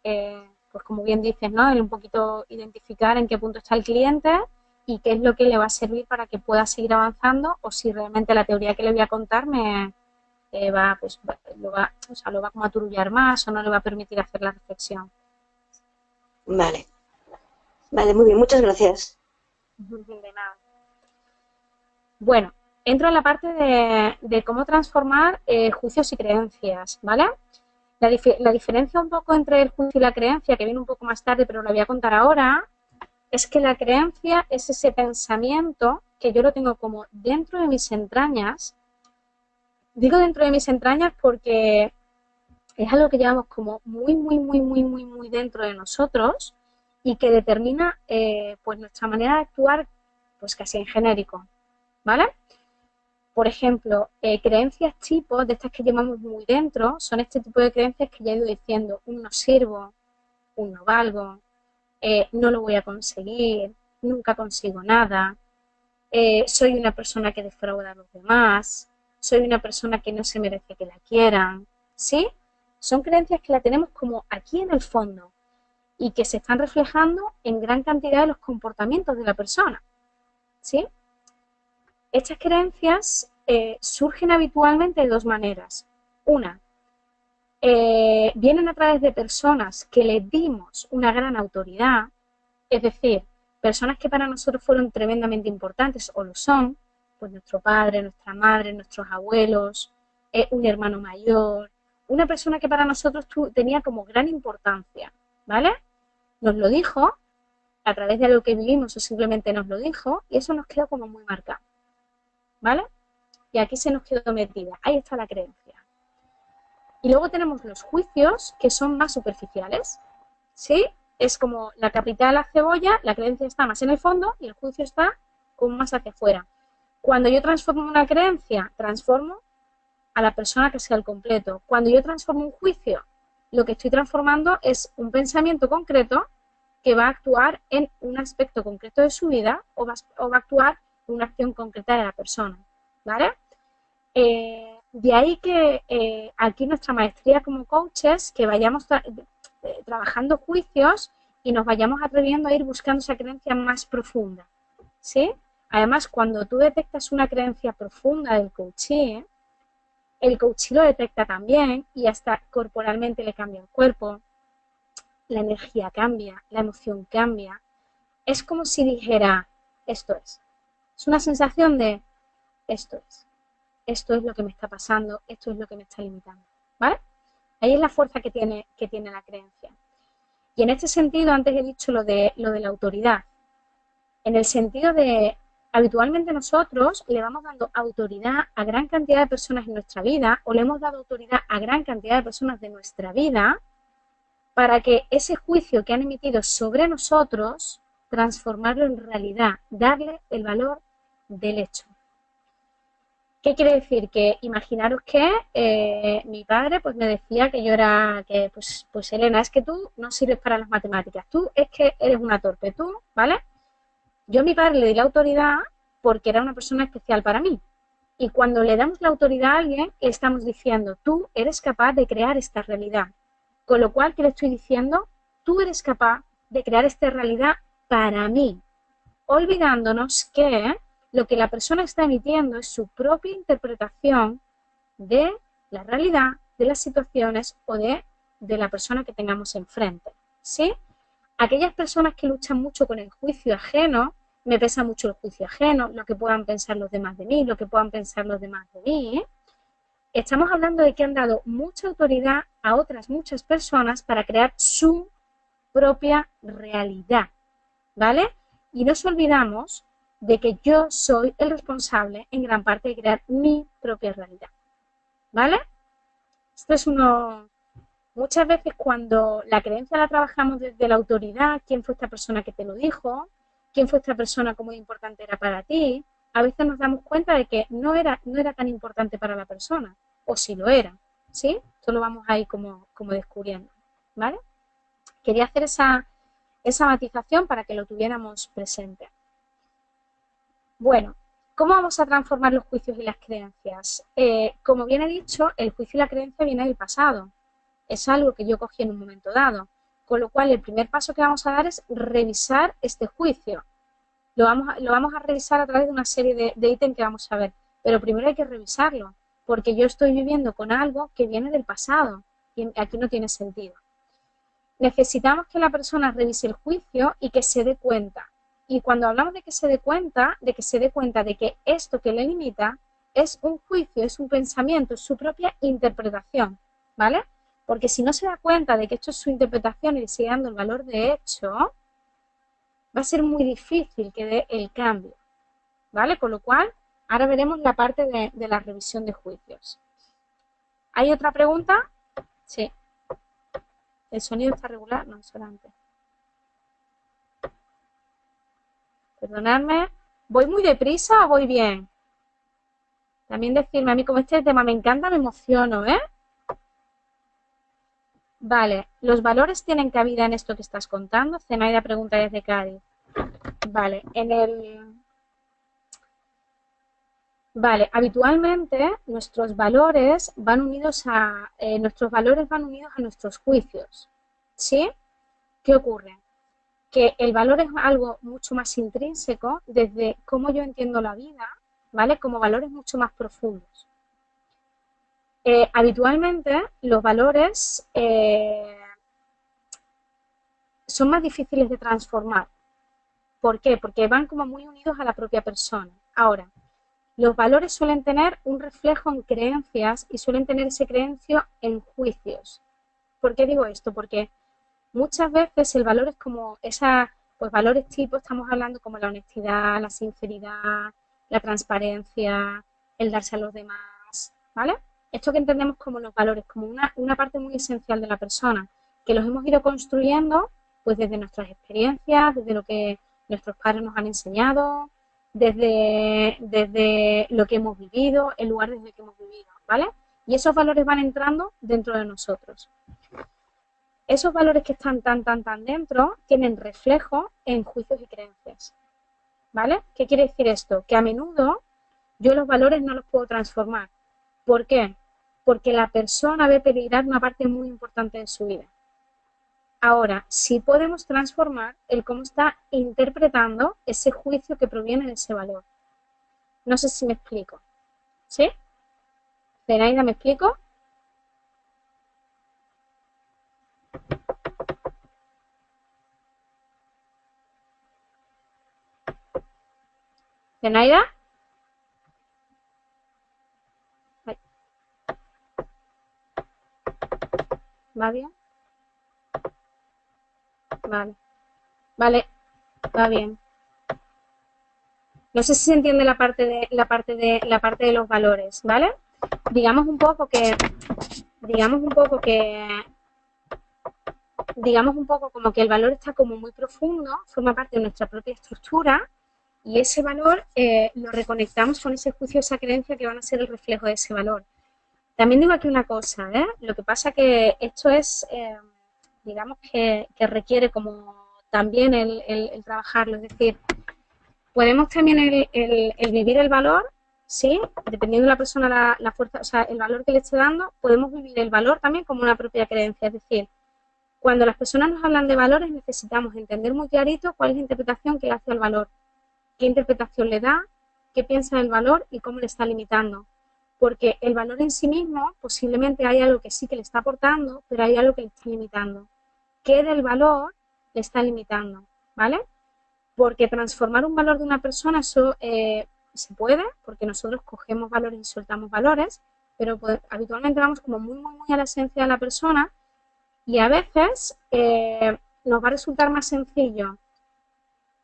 eh, pues como bien dices, ¿no? El un poquito identificar en qué punto está el cliente y qué es lo que le va a servir para que pueda seguir avanzando o si realmente la teoría que le voy a contar me eh, va, pues, lo va, o sea, lo va como a turullar más o no le va a permitir hacer la reflexión. Vale. Vale, muy bien, muchas gracias. De nada. Bueno, entro en la parte de, cómo transformar eh, juicios y creencias, ¿vale? La, diferencia un poco entre el juicio y la creencia, que viene un poco más tarde, pero lo voy a contar ahora, es que la creencia es ese pensamiento que yo lo tengo como dentro de mis entrañas. Digo dentro de mis entrañas porque es algo que llevamos como muy, muy, muy, muy, muy, muy dentro de nosotros y que determina eh, pues nuestra manera de actuar pues casi en genérico, ¿vale? Por ejemplo, eh, creencias tipos de estas que llevamos muy dentro son este tipo de creencias que ya he ido diciendo, un no sirvo, un no valgo, eh, no lo voy a conseguir, nunca consigo nada, eh, soy una persona que defrauda a los demás, soy una persona que no se merece que la quieran, ¿sí? Son creencias que la tenemos como aquí en el fondo y que se están reflejando en gran cantidad de los comportamientos de la persona, ¿sí? Estas creencias eh, surgen habitualmente de dos maneras. Una, eh, vienen a través de personas que le dimos una gran autoridad, es decir, personas que para nosotros fueron tremendamente importantes o lo son, pues nuestro padre, nuestra madre, nuestros abuelos, eh, un hermano mayor, una persona que para nosotros tenía como gran importancia, ¿vale? Nos lo dijo a través de lo que vivimos o simplemente nos lo dijo y eso nos quedó como muy marcado, ¿vale? Y aquí se nos quedó metida, ahí está la creencia. Y luego tenemos los juicios, que son más superficiales. ¿Sí? Es como la capital de la cebolla, la creencia está más en el fondo y el juicio está como más hacia afuera. Cuando yo transformo una creencia, transformo a la persona que sea el completo. Cuando yo transformo un juicio, lo que estoy transformando es un pensamiento concreto que va a actuar en un aspecto concreto de su vida o va, a actuar una acción concreta de la persona. ¿Vale? Eh, de ahí que eh, aquí nuestra maestría como coaches, que vayamos eh, trabajando juicios y nos vayamos atreviendo a ir buscando esa creencia más profunda. ¿Sí? Además, cuando tú detectas una creencia profunda del coachee, el coachee lo detecta también y hasta corporalmente le cambia el cuerpo, la energía cambia, la emoción cambia. Es como si dijera, esto es. Es una sensación de, esto es esto es lo que me está pasando, esto es lo que me está limitando, ¿vale? Ahí es la fuerza que tiene, que tiene la creencia. Y en este sentido, antes he dicho lo de, lo de la autoridad. En el sentido de, habitualmente nosotros le vamos dando autoridad a gran cantidad de personas en nuestra vida o le hemos dado autoridad a gran cantidad de personas de nuestra vida para que ese juicio que han emitido sobre nosotros, transformarlo en realidad, darle el valor del hecho. ¿Qué quiere decir? Que imaginaros que eh, mi padre pues me decía que yo era, que pues, pues Elena, es que tú no sirves para las matemáticas, tú es que eres una torpe, tú, ¿vale? Yo a mi padre le di la autoridad porque era una persona especial para mí. Y cuando le damos la autoridad a alguien, le estamos diciendo, tú eres capaz de crear esta realidad. Con lo cual, ¿qué le estoy diciendo? Tú eres capaz de crear esta realidad para mí. Olvidándonos que lo que la persona está emitiendo es su propia interpretación de la realidad, de las situaciones o de, de la persona que tengamos enfrente. ¿Sí? Aquellas personas que luchan mucho con el juicio ajeno me pesa mucho el juicio ajeno, lo que puedan pensar los demás de mí, lo que puedan pensar los demás de mí. ¿eh? Estamos hablando de que han dado mucha autoridad a otras muchas personas para crear su propia realidad, ¿vale? Y nos olvidamos de que yo soy el responsable en gran parte de crear mi propia realidad, ¿vale? Esto es uno... Muchas veces cuando la creencia la trabajamos desde la autoridad, quién fue esta persona que te lo dijo, quién fue esta persona, cómo importante era para ti, a veces nos damos cuenta de que no era, no era tan importante para la persona, o si lo era, ¿sí? Esto lo vamos ahí como, como descubriendo, ¿vale? Quería hacer esa, esa matización para que lo tuviéramos presente. Bueno, ¿cómo vamos a transformar los juicios y las creencias? Eh, como bien he dicho, el juicio y la creencia viene del pasado. Es algo que yo cogí en un momento dado. Con lo cual, el primer paso que vamos a dar es revisar este juicio. Lo vamos a, lo vamos a revisar a través de una serie de, de ítems que vamos a ver. Pero primero hay que revisarlo, porque yo estoy viviendo con algo que viene del pasado y aquí no tiene sentido. Necesitamos que la persona revise el juicio y que se dé cuenta. Y cuando hablamos de que se dé cuenta, de que se dé cuenta de que esto que le limita es un juicio, es un pensamiento, es su propia interpretación, ¿vale? Porque si no se da cuenta de que esto es su interpretación y le sigue dando el valor de hecho, va a ser muy difícil que dé el cambio. ¿Vale? Con lo cual, ahora veremos la parte de, de la revisión de juicios. ¿Hay otra pregunta? Sí. ¿El sonido está regular? No, solamente. Perdonadme. ¿Voy muy deprisa o voy bien? También decirme, a mí como este tema me encanta, me emociono, ¿eh? Vale, ¿los valores tienen cabida en esto que estás contando? Zenaida pregunta desde Cádiz. Vale, en el... Vale, habitualmente nuestros valores van unidos a... Eh, nuestros valores van unidos a nuestros juicios. ¿Sí? ¿Qué ocurre? Que el valor es algo mucho más intrínseco desde cómo yo entiendo la vida, ¿vale? Como valores mucho más profundos. Eh, habitualmente los valores eh, son más difíciles de transformar. ¿Por qué? Porque van como muy unidos a la propia persona. Ahora, los valores suelen tener un reflejo en creencias y suelen tener ese creencio en juicios. ¿Por qué digo esto? Porque muchas veces el valor es como esa, pues valores tipo, estamos hablando como la honestidad, la sinceridad, la transparencia, el darse a los demás, ¿vale? esto que entendemos como los valores, como una, una parte muy esencial de la persona, que los hemos ido construyendo pues desde nuestras experiencias, desde lo que nuestros padres nos han enseñado, desde, desde lo que hemos vivido, el lugar desde que hemos vivido, ¿vale? Y esos valores van entrando dentro de nosotros. Esos valores que están tan, tan, tan dentro tienen reflejo en juicios y creencias, ¿vale? ¿Qué quiere decir esto? Que a menudo yo los valores no los puedo transformar. ¿Por qué? porque la persona ve peligrar una parte muy importante de su vida. Ahora, si podemos transformar el cómo está interpretando ese juicio que proviene de ese valor. No sé si me explico. ¿Sí? Zenaida, ¿me explico? ¿Zenaida? ¿Va bien? Vale. Vale, va bien. No sé si se entiende la parte de la parte de la parte de los valores, ¿vale? Digamos un poco que digamos un poco que digamos un poco como que el valor está como muy profundo, forma parte de nuestra propia estructura Y ese valor eh, lo reconectamos con ese juicio, esa creencia que van a ser el reflejo de ese valor. También digo aquí una cosa, ¿eh? lo que pasa que esto es, eh, digamos que, requiere como también el, trabajarlo, es decir, podemos también el, vivir el valor, ¿sí? Dependiendo de la persona, la, la, fuerza, o sea, el valor que le esté dando, podemos vivir el valor también como una propia creencia, es decir, cuando las personas nos hablan de valores necesitamos entender muy clarito cuál es la interpretación que hace al valor, qué interpretación le da, qué piensa del valor y cómo le está limitando porque el valor en sí mismo posiblemente hay algo que sí que le está aportando, pero hay algo que le está limitando. ¿Qué del valor le está limitando? ¿Vale? Porque transformar un valor de una persona eso eh, se puede, porque nosotros cogemos valores y soltamos valores, pero habitualmente vamos como muy, muy, muy a la esencia de la persona y a veces eh, nos va a resultar más sencillo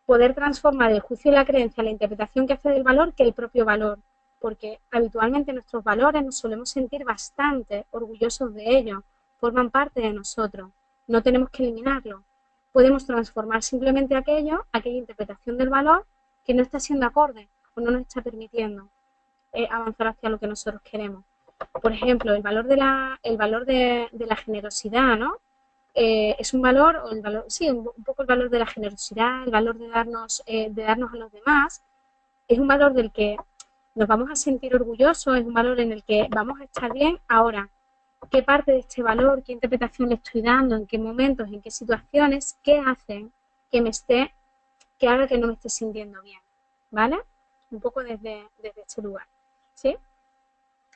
poder transformar el juicio y la creencia, la interpretación que hace del valor, que el propio valor porque habitualmente nuestros valores nos solemos sentir bastante orgullosos de ellos, forman parte de nosotros, no tenemos que eliminarlo. Podemos transformar simplemente aquello, aquella interpretación del valor que no está siendo acorde o no nos está permitiendo eh, avanzar hacia lo que nosotros queremos. Por ejemplo, el valor de la, el valor de, la generosidad, ¿no? Eh, es un valor, o el valor, sí, un, poco el valor de la generosidad, el valor de darnos, eh, de darnos a los demás, es un valor del que nos vamos a sentir orgullosos, es un valor en el que vamos a estar bien. Ahora, ¿qué parte de este valor, qué interpretación le estoy dando, en qué momentos, en qué situaciones, qué hacen que me esté, que haga que no me esté sintiendo bien? ¿Vale? Un poco desde, desde este lugar. ¿Sí?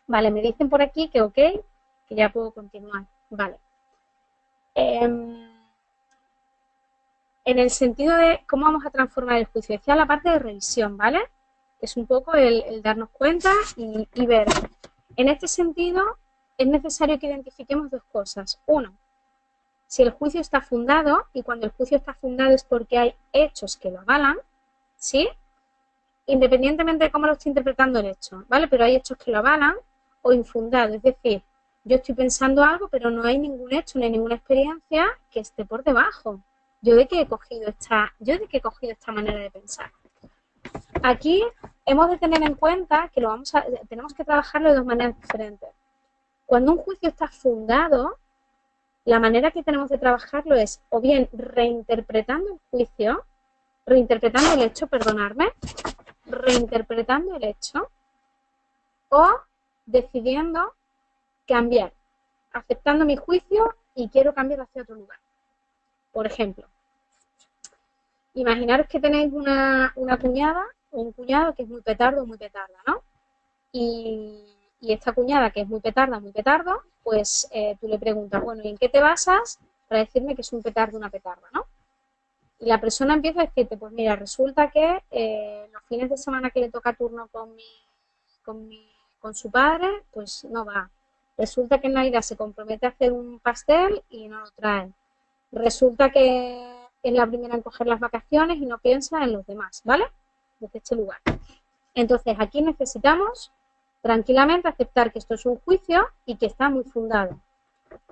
Vale, me dicen por aquí que ok, que ya puedo continuar. Vale. Em, en el sentido de cómo vamos a transformar el juicio, decía la parte de revisión, ¿vale? es un poco el, darnos cuenta y, ver. En este sentido, es necesario que identifiquemos dos cosas. Uno, si el juicio está fundado, y cuando el juicio está fundado es porque hay hechos que lo avalan, ¿sí? Independientemente de cómo lo esté interpretando el hecho, ¿vale? Pero hay hechos que lo avalan o infundado, es decir, yo estoy pensando algo, pero no hay ningún hecho ni ninguna experiencia que esté por debajo. Yo de qué he cogido esta, yo de qué he cogido esta manera de pensar. Aquí hemos de tener en cuenta que lo vamos a, tenemos que trabajarlo de dos maneras diferentes. Cuando un juicio está fundado, la manera que tenemos de trabajarlo es o bien reinterpretando el juicio, reinterpretando el hecho, perdonarme, reinterpretando el hecho, o decidiendo cambiar, aceptando mi juicio y quiero cambiar hacia otro lugar. Por ejemplo, imaginaros que tenéis una, una cuñada un cuñado que es muy petardo, muy petarda, ¿no? Y, esta cuñada que es muy petarda, muy petardo, pues eh, tú le preguntas, bueno, ¿y en qué te basas para decirme que es un petardo, una petarda, ¿no? Y la persona empieza a decirte, pues mira, resulta que eh, los fines de semana que le toca turno con, mi, con, mi, con su padre, pues no va. Resulta que en se compromete a hacer un pastel y no lo trae. Resulta que es la primera en coger las vacaciones y no piensa en los demás, ¿vale? desde este lugar. Entonces, aquí necesitamos tranquilamente aceptar que esto es un juicio y que está muy fundado.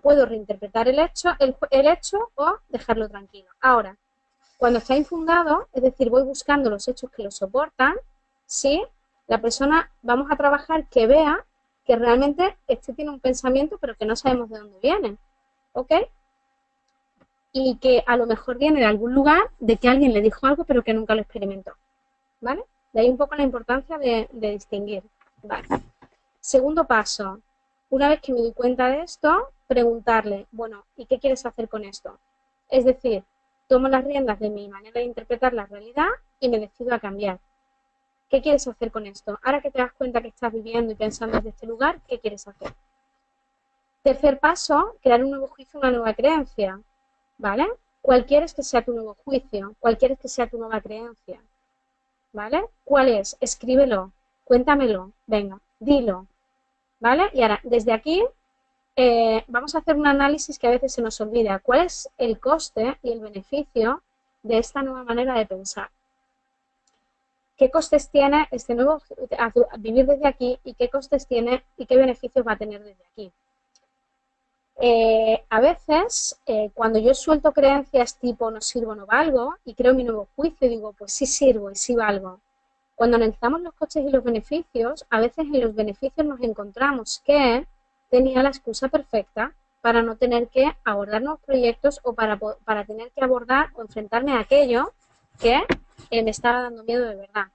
Puedo reinterpretar el hecho, el, hecho o dejarlo tranquilo. Ahora, cuando está infundado, es decir, voy buscando los hechos que lo soportan, ¿sí? La persona, vamos a trabajar que vea que realmente este tiene un pensamiento, pero que no sabemos de dónde viene, ¿ok? Y que a lo mejor viene de algún lugar, de que alguien le dijo algo, pero que nunca lo experimentó. ¿vale? De ahí un poco la importancia de, distinguir. Segundo paso, una vez que me doy cuenta de esto, preguntarle, bueno, ¿y qué quieres hacer con esto? Es decir, tomo las riendas de mi manera de interpretar la realidad y me decido a cambiar. ¿Qué quieres hacer con esto? Ahora que te das cuenta que estás viviendo y pensando desde este lugar, ¿qué quieres hacer? Tercer paso, crear un nuevo juicio, una nueva creencia. ¿Vale? ¿Cuál quieres que sea tu nuevo juicio? ¿Cuál quieres que sea tu nueva creencia? ¿vale? ¿Cuál es? Escríbelo, cuéntamelo, venga, dilo, ¿vale? Y ahora, desde aquí, eh, vamos a hacer un análisis que a veces se nos olvida. ¿Cuál es el coste y el beneficio de esta nueva manera de pensar? ¿Qué costes tiene este nuevo vivir desde aquí y qué costes tiene y qué beneficios va a tener desde aquí? Eh, a veces, eh, cuando yo suelto creencias tipo no sirvo, no valgo, y creo mi nuevo juicio, digo, pues sí sirvo y sí valgo. Cuando analizamos los costes y los beneficios, a veces en los beneficios nos encontramos que tenía la excusa perfecta para no tener que abordar nuevos proyectos o para, para tener que abordar o enfrentarme a aquello que eh, me estaba dando miedo de verdad.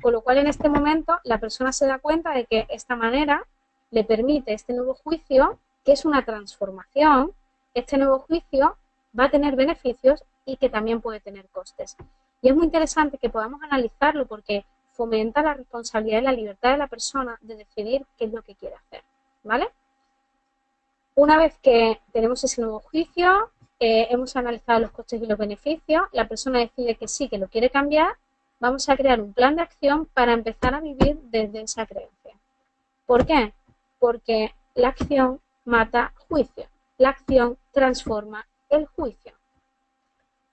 Con lo cual, en este momento, la persona se da cuenta de que esta manera le permite este nuevo juicio, que es una transformación, este nuevo juicio va a tener beneficios y que también puede tener costes. Y es muy interesante que podamos analizarlo porque fomenta la responsabilidad y la libertad de la persona de decidir qué es lo que quiere hacer. ¿Vale? Una vez que tenemos ese nuevo juicio, eh, hemos analizado los costes y los beneficios, la persona decide que sí, que lo quiere cambiar, vamos a crear un plan de acción para empezar a vivir desde esa creencia. ¿Por qué? Porque la acción mata juicio. La acción transforma el juicio.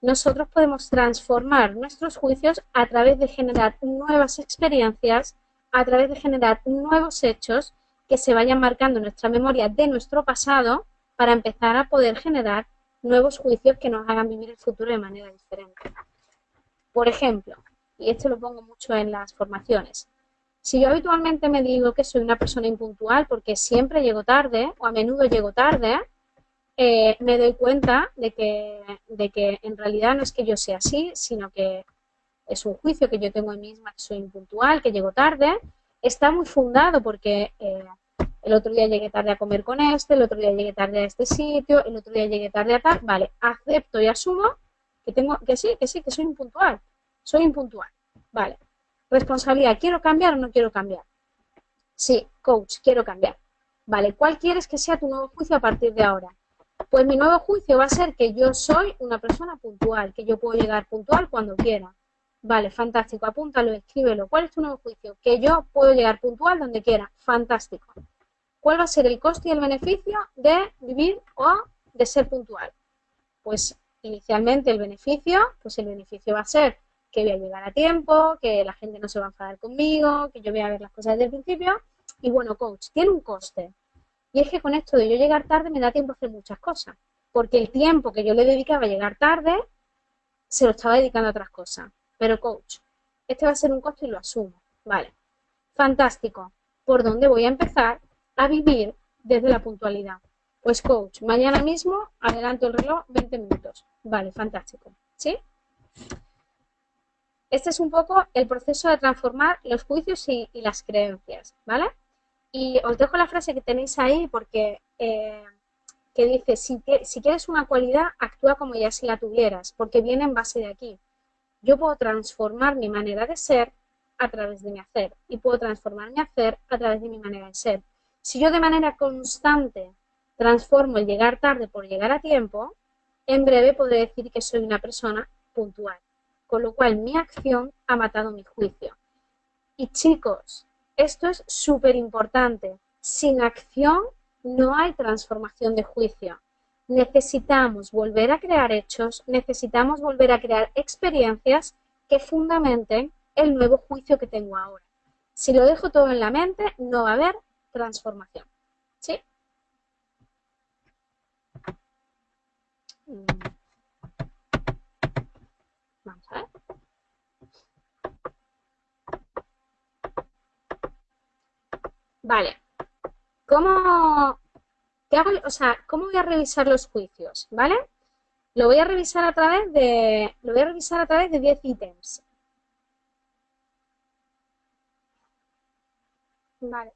Nosotros podemos transformar nuestros juicios a través de generar nuevas experiencias, a través de generar nuevos hechos que se vayan marcando en nuestra memoria de nuestro pasado para empezar a poder generar nuevos juicios que nos hagan vivir el futuro de manera diferente. Por ejemplo, y esto lo pongo mucho en las formaciones. Si yo habitualmente me digo que soy una persona impuntual porque siempre llego tarde o a menudo llego tarde, eh, me doy cuenta de que, de que en realidad no es que yo sea así, sino que es un juicio que yo tengo en mí misma que soy impuntual, que llego tarde. Está muy fundado porque eh, el otro día llegué tarde a comer con este, el otro día llegué tarde a este sitio, el otro día llegué tarde a tal. Vale, acepto y asumo que tengo que sí, que sí, que soy impuntual. Soy impuntual. Vale. Responsabilidad, ¿quiero cambiar o no quiero cambiar? Sí, coach, quiero cambiar. Vale, ¿cuál quieres que sea tu nuevo juicio a partir de ahora? Pues mi nuevo juicio va a ser que yo soy una persona puntual, que yo puedo llegar puntual cuando quiera. Vale, fantástico, apúntalo, escríbelo. ¿Cuál es tu nuevo juicio? Que yo puedo llegar puntual donde quiera. Fantástico. ¿Cuál va a ser el coste y el beneficio de vivir o de ser puntual? Pues inicialmente el beneficio, pues el beneficio va a ser que voy a llegar a tiempo, que la gente no se va a enfadar conmigo, que yo voy a ver las cosas desde el principio. Y bueno, coach, tiene un coste. Y es que con esto de yo llegar tarde me da tiempo a hacer muchas cosas. Porque el tiempo que yo le dedicaba a llegar tarde, se lo estaba dedicando a otras cosas. Pero coach, este va a ser un coste y lo asumo. Vale. Fantástico. ¿Por dónde voy a empezar a vivir desde la puntualidad? Pues coach, mañana mismo adelanto el reloj 20 minutos. Vale, fantástico. ¿Sí? Este es un poco el proceso de transformar los juicios y, las creencias, ¿vale? Y os dejo la frase que tenéis ahí porque eh, que dice, si, si quieres una cualidad, actúa como ya si la tuvieras, porque viene en base de aquí. Yo puedo transformar mi manera de ser a través de mi hacer y puedo transformar mi hacer a través de mi manera de ser. Si yo de manera constante transformo el llegar tarde por llegar a tiempo, en breve podré decir que soy una persona puntual con lo cual mi acción ha matado mi juicio. Y chicos, esto es súper importante. Sin acción no hay transformación de juicio. Necesitamos volver a crear hechos, necesitamos volver a crear experiencias que fundamenten el nuevo juicio que tengo ahora. Si lo dejo todo en la mente, no va a haber transformación. ¿Sí? Mm. Vamos a ver. Vale. ¿Cómo, qué hago, o sea, ¿cómo voy a revisar los juicios? ¿Vale? Lo voy a revisar a través de, lo voy a revisar a través de 10 ítems. Vale.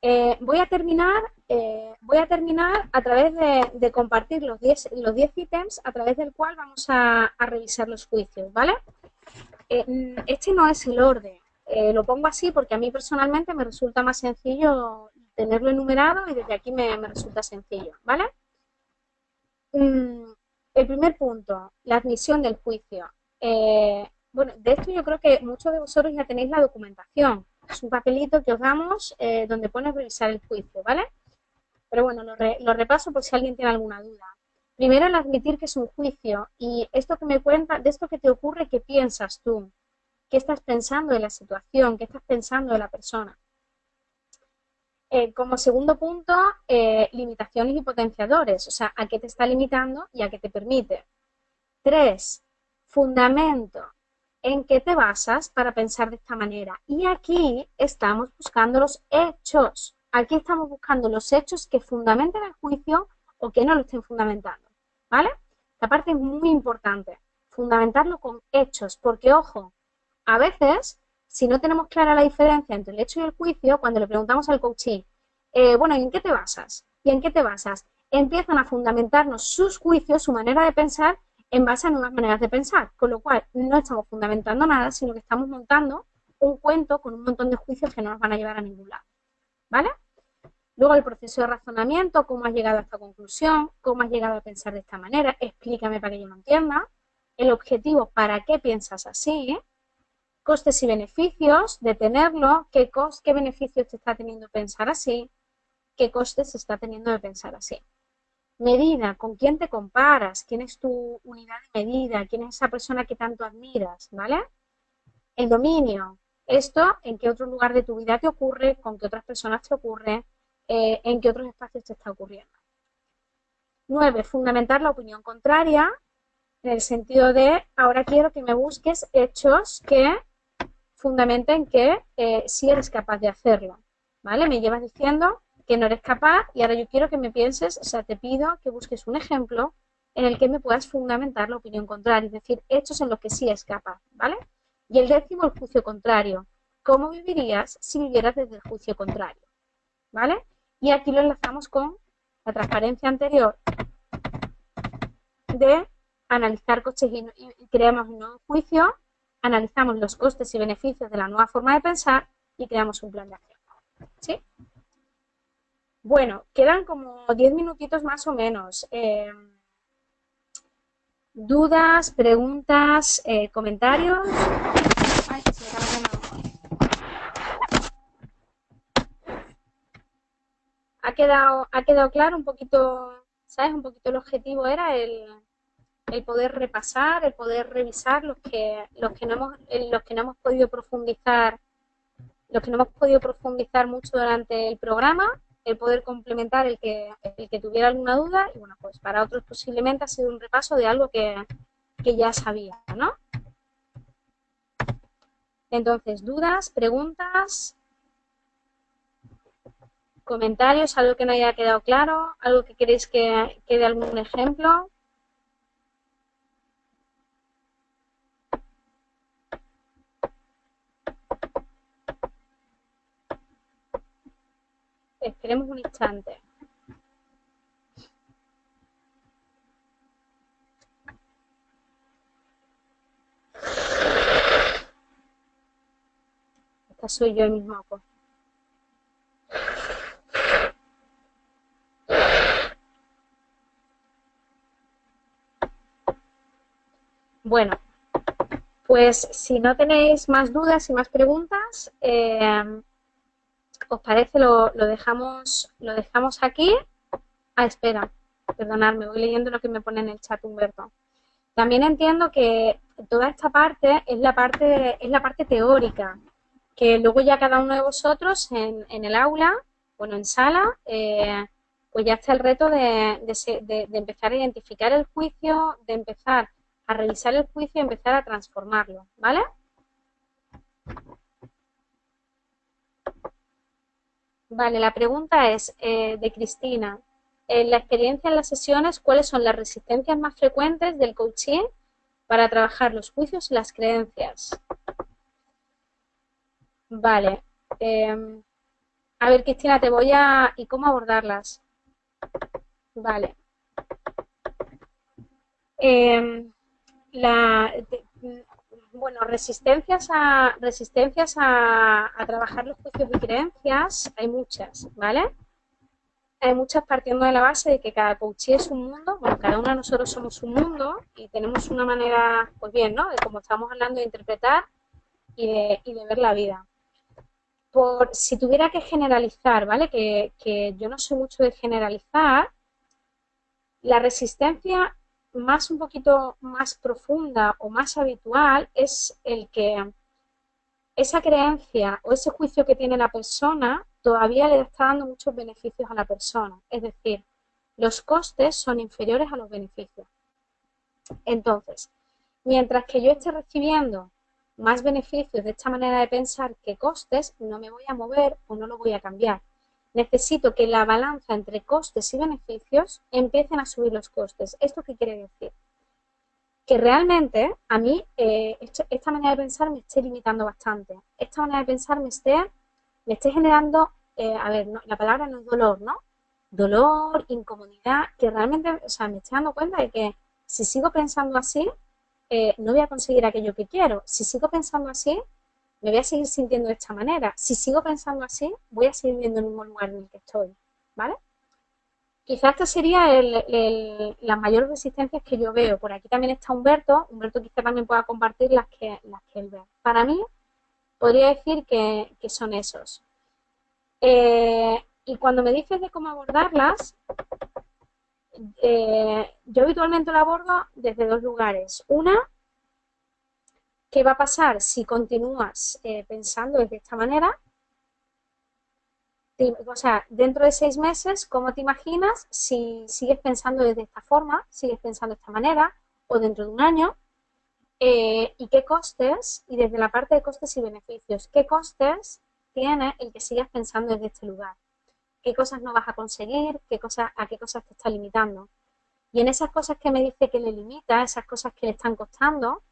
Eh, voy a terminar eh, voy a terminar a través de, compartir los 10 los ítems a través del cual vamos a, revisar los juicios, ¿vale? Eh, este no es el orden, lo pongo así porque a mí personalmente me resulta más sencillo tenerlo enumerado y desde aquí me, resulta sencillo, ¿vale? Mm, el primer punto, la admisión del juicio. bueno, de esto yo creo que muchos de vosotros ya tenéis la documentación, es un papelito que os damos eh, donde pone revisar el juicio, ¿vale? Pero bueno, lo, repaso por si alguien tiene alguna duda. Primero, el admitir que es un juicio y esto que me cuenta, de esto que te ocurre, ¿qué piensas tú? ¿Qué estás pensando de la situación? ¿Qué estás pensando de la persona? Eh, como segundo punto, eh, limitaciones y potenciadores, o sea, a qué te está limitando y a qué te permite. Tres, fundamento, en qué te basas para pensar de esta manera. Y aquí estamos buscando los hechos. Aquí estamos buscando los hechos que fundamenten el juicio o que no lo estén fundamentando. ¿Vale? Esta parte es muy importante. Fundamentarlo con hechos, porque ojo, a veces, si no tenemos clara la diferencia entre el hecho y el juicio, cuando le preguntamos al coachee, eh, bueno, ¿y en qué te basas? ¿Y en qué te basas? Empiezan a fundamentarnos sus juicios, su manera de pensar, en base a nuevas maneras de pensar, con lo cual no estamos fundamentando nada, sino que estamos montando un cuento con un montón de juicios que no nos van a llevar a ningún lado. ¿Vale? Luego el proceso de razonamiento, cómo has llegado a esta conclusión, cómo has llegado a pensar de esta manera, explícame para que yo lo entienda. El objetivo, ¿para qué piensas así? Costes y beneficios de tenerlo, qué, qué beneficios te está teniendo pensar así, qué costes está teniendo de pensar así. Medida, ¿con quién te comparas? ¿Quién es tu unidad de medida? ¿Quién es esa persona que tanto admiras? ¿Vale? El dominio. Esto, ¿en qué otro lugar de tu vida te ocurre? ¿Con qué otras personas te ocurre? Eh, ¿En qué otros espacios te está ocurriendo? Nueve, fundamentar la opinión contraria en el sentido de, ahora quiero que me busques hechos que fundamenten que eh, sí eres capaz de hacerlo. ¿Vale? Me llevas diciendo que no eres capaz y ahora yo quiero que me pienses, o sea, te pido que busques un ejemplo en el que me puedas fundamentar la opinión contraria, es decir, hechos en los que sí es capaz, ¿vale? Y el décimo, el juicio contrario. ¿Cómo vivirías si vivieras desde el juicio contrario? ¿Vale? Y aquí lo enlazamos con la transparencia anterior de analizar costes y, creamos un nuevo juicio, analizamos los costes y beneficios de la nueva forma de pensar y creamos un plan de acción. ¿Sí? Bueno, quedan como 10 minutitos más o menos. Eh, ¿Dudas, preguntas, eh, comentarios? ¿Ha quedado, ¿Ha quedado claro un poquito, sabes? Un poquito el objetivo era el, el poder repasar, el poder revisar los que, los que no hemos, los que no hemos podido profundizar, los que no hemos podido profundizar mucho durante el programa el poder complementar el que, el que tuviera alguna duda y bueno, pues para otros posiblemente ha sido un repaso de algo que, que ya sabía, ¿no? Entonces, dudas, preguntas, comentarios, algo que no haya quedado claro, algo que queréis que quede algún ejemplo. Esperemos un instante. Esta soy yo mismo. Pues. Bueno, pues si no tenéis más dudas y más preguntas, eh, ¿Os parece? Lo, dejamos, lo dejamos aquí. Ah, espera, perdonadme, voy leyendo lo que me pone en el chat Humberto. También entiendo que toda esta parte es la parte, es la parte teórica, que luego ya cada uno de vosotros en, el aula, bueno, en sala, eh, pues ya está el reto de, de, empezar a identificar el juicio, de empezar a revisar el juicio y empezar a transformarlo, ¿vale? Vale, la pregunta es eh, de Cristina. En la experiencia en las sesiones, ¿cuáles son las resistencias más frecuentes del coaching para trabajar los juicios y las creencias? Vale. Em, a ver, Cristina, te voy a... ¿Y cómo abordarlas? Vale. Em, la, bueno, resistencias a resistencias a, trabajar los juicios y creencias hay muchas, ¿vale? Hay muchas partiendo de la base de que cada coachí es un mundo, bueno, cada uno de nosotros somos un mundo y tenemos una manera, pues bien, ¿no? De como estamos hablando de interpretar y de, y de ver la vida. Por si tuviera que generalizar, ¿vale? Que, que yo no soy mucho de generalizar, la resistencia más un poquito más profunda o más habitual es el que esa creencia o ese juicio que tiene la persona todavía le está dando muchos beneficios a la persona. Es decir, los costes son inferiores a los beneficios. Entonces, mientras que yo esté recibiendo más beneficios de esta manera de pensar que costes, no me voy a mover o no lo voy a cambiar. Necesito que la balanza entre costes y beneficios empiecen a subir los costes. ¿Esto qué quiere decir? Que realmente a mí eh, esta manera de pensar me esté limitando bastante. Esta manera de pensar me esté, me esté generando, eh, a ver, la palabra no es dolor, ¿no? Dolor, incomodidad, que realmente, o sea, me estoy dando cuenta de que si sigo pensando así, eh, no voy a conseguir aquello que quiero. Si sigo pensando así, me voy a seguir sintiendo de esta manera. Si sigo pensando así, voy a seguir viendo el mismo lugar en el que estoy, ¿vale? Quizás esta sería las mayores resistencias que yo veo. Por aquí también está Humberto. Humberto quizá también pueda compartir las que, las que él ve. Para mí, podría decir que, son esos. Eh, y cuando me dices de cómo abordarlas, eh, yo habitualmente lo abordo desde dos lugares. Una, ¿qué va a pasar si continúas eh, pensando de esta manera? O sea, dentro de seis meses, ¿cómo te imaginas si sigues pensando desde esta forma, sigues pensando de esta manera, o dentro de un año? Eh, ¿Y qué costes? Y desde la parte de costes y beneficios, ¿qué costes tiene el que sigas pensando desde este lugar? qué cosas no vas a conseguir, qué cosas, a qué cosas te está limitando. Y en esas cosas que me dice que le limita, esas cosas que le están costando,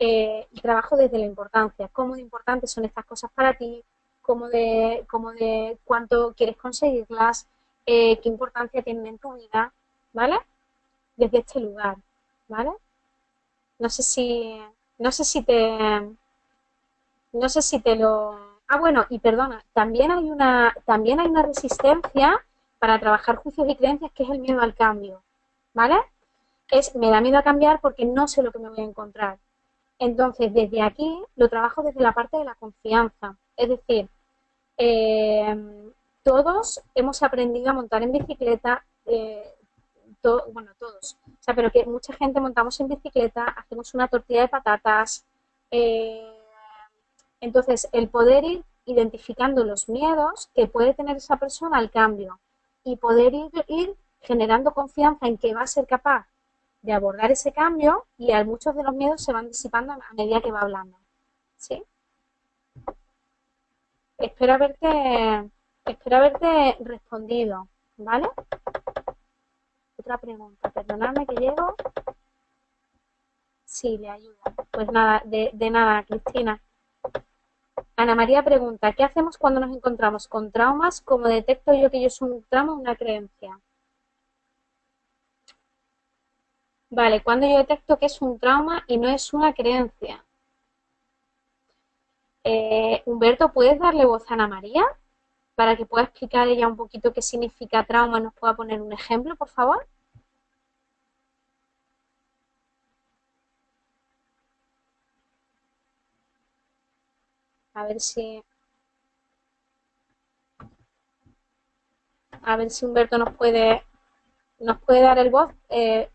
eh, trabajo desde la importancia, cómo de importantes son estas cosas para ti, cómo de, cómo de cuánto quieres conseguirlas, eh, qué importancia tienen en tu vida, ¿vale? Desde este lugar, ¿vale? No sé si, no sé si te, no sé si te lo, Ah, bueno, y perdona, también hay una, también hay una resistencia para trabajar juicios y creencias que es el miedo al cambio, ¿vale? Es, me da miedo a cambiar porque no sé lo que me voy a encontrar. Entonces, desde aquí lo trabajo desde la parte de la confianza. Es decir, eh, todos hemos aprendido a montar en bicicleta, eh, bueno, todos, o sea, pero que mucha gente montamos en bicicleta, hacemos una tortilla de patatas, eh, entonces, el poder ir identificando los miedos que puede tener esa persona al cambio y poder ir, generando confianza en que va a ser capaz de abordar ese cambio y a muchos de los miedos se van disipando a medida que va hablando. ¿Sí? Espero haberte, espero haberte respondido, ¿vale? Otra pregunta, perdonadme que llego. Sí, le ayuda. Pues nada, de, de nada, Cristina. Ana María pregunta, ¿qué hacemos cuando nos encontramos con traumas? ¿Cómo detecto yo que yo soy un trauma o una creencia? Vale, cuando yo detecto que es un trauma y no es una creencia. Eh, Humberto, ¿puedes darle voz a Ana María? Para que pueda explicar ella un poquito qué significa trauma, nos pueda poner un ejemplo, por favor. A ver si... A ver si Humberto nos puede, nos puede dar el voz. Eh,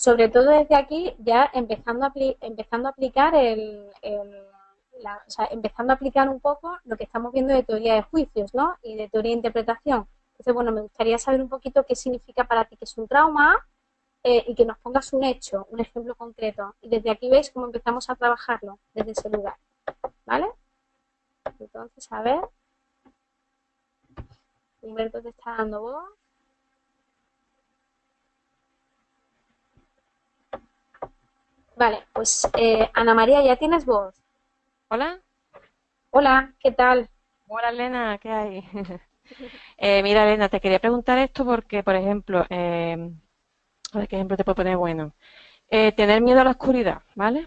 sobre todo desde aquí, ya empezando a, empezando a aplicar el, o sea, empezando a aplicar un poco lo que estamos viendo de teoría de juicios, ¿no? Y de teoría de interpretación. Entonces, bueno, me gustaría saber un poquito qué significa para ti que es un trauma eh, y que nos pongas un hecho, un ejemplo concreto. Y desde aquí veis cómo empezamos a trabajarlo desde ese lugar, ¿vale? Entonces, a ver. Humberto te está dando voz. Vale, pues eh, Ana María, ¿ya tienes voz? Hola. Hola, ¿qué tal? Hola, Elena, ¿qué hay? eh, mira, Elena, te quería preguntar esto porque, por ejemplo, eh, a ver qué ejemplo te puedo poner bueno. Eh, tener miedo a la oscuridad, ¿vale?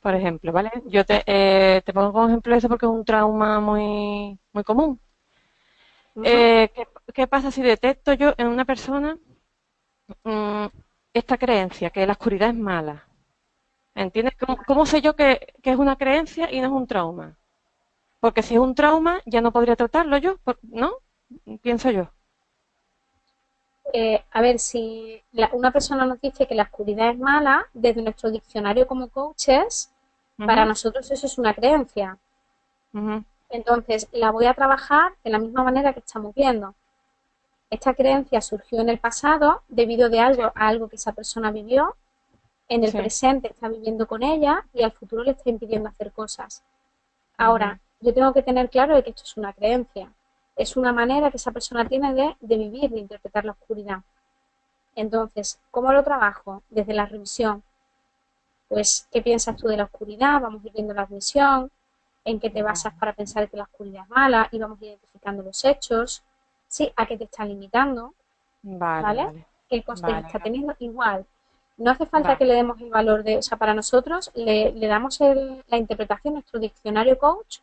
por ejemplo, ¿vale? Yo te, eh, te pongo como ejemplo eso porque es un trauma muy, muy común. Eh, ¿qué, pasa si detecto yo en una persona mm, esta creencia, que la oscuridad es mala? ¿Entiendes? ¿Cómo, sé yo que, es una creencia y no es un trauma? Porque si es un trauma, ya no podría tratarlo yo, ¿no? Pienso yo. Eh, a ver, si una persona nos dice que la oscuridad es mala, desde nuestro diccionario como coaches, para nosotros eso es una creencia. Entonces, la voy a trabajar de la misma manera que estamos viendo. Esta creencia surgió en el pasado debido de algo, a algo que esa persona vivió, en el presente está viviendo con ella y al futuro le está impidiendo hacer cosas. Ahora, yo tengo que tener claro de que esto es una creencia, es una manera que esa persona tiene de, de vivir, de interpretar la oscuridad. Entonces, ¿cómo lo trabajo? Desde la revisión. Pues, ¿qué piensas tú de la oscuridad? Vamos a ir viendo la revisión, en qué te basas para pensar que la oscuridad es mala y vamos identificando los hechos, ¿sí? A qué te está limitando, ¿vale? ¿Qué coste está teniendo? Igual, no hace falta que le demos el valor de, o sea, para nosotros le, damos la interpretación, nuestro diccionario coach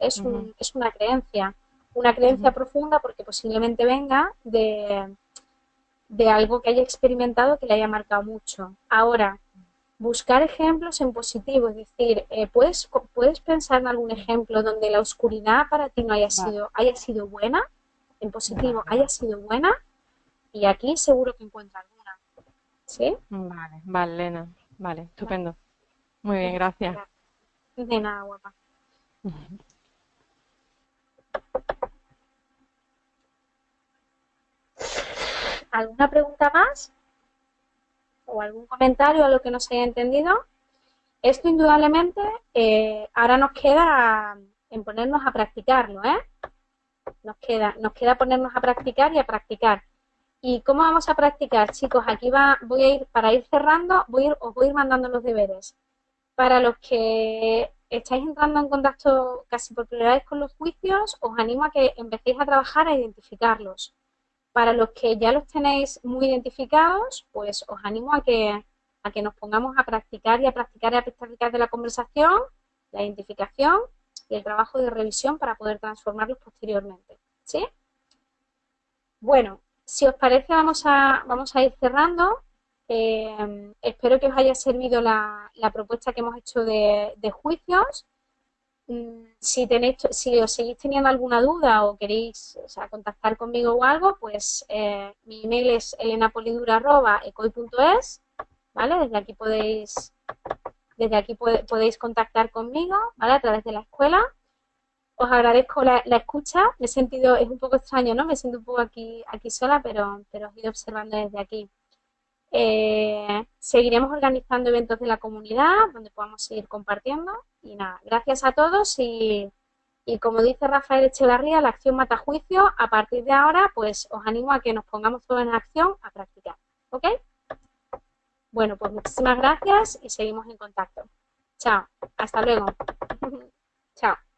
es, un, es una creencia, una creencia profunda porque posiblemente venga de, de algo que haya experimentado que le haya marcado mucho. Ahora, buscar ejemplos en positivo, es decir, eh, ¿puedes, ¿puedes pensar en algún ejemplo donde la oscuridad para ti no haya sido, haya sido buena, en positivo, haya sido buena? Y aquí seguro que encuentra alguna. ¿Sí? Vale, vale, Elena. Vale, estupendo. Muy bien, gracias. De nada, guapa. ¿Alguna pregunta más? ¿O algún comentario a lo que no se haya entendido? Esto indudablemente eh, ahora nos queda en ponernos a practicarlo, ¿eh? Nos queda, nos queda ponernos a practicar y a practicar. ¿Y cómo vamos a practicar, chicos? Aquí va, voy a ir, para ir cerrando, voy os voy a ir mandando los deberes. Para los que estáis entrando en contacto casi por primera vez con los juicios, os animo a que empecéis a trabajar a identificarlos. Para los que ya los tenéis muy identificados, pues os animo a que, a que nos pongamos a practicar y a practicar y a practicar de la conversación, la identificación y el trabajo de revisión para poder transformarlos posteriormente. ¿Sí? Bueno, si os parece, vamos a, vamos a ir cerrando. Eh, espero que os haya servido la, propuesta que hemos hecho de, juicios. Mm, si, tenéis, si os seguís teniendo alguna duda o queréis contactar conmigo o algo, pues eh, mi email es elenapolidura.ecoy.es, ¿vale? Desde aquí podéis, desde aquí podéis contactar conmigo, ¿vale? A través de la escuela os agradezco la, escucha. Me he sentido, es un poco extraño, ¿no? Me siento un poco aquí, aquí sola, pero, pero os he ido observando desde aquí. Eh, seguiremos organizando eventos de la comunidad donde podamos seguir compartiendo. Y nada, gracias a todos y, y como dice Rafael Echevarría, la acción mata juicio. A partir de ahora, pues os animo a que nos pongamos todos en acción a practicar. ¿Ok? Bueno, pues muchísimas gracias y seguimos en contacto. Chao, hasta luego.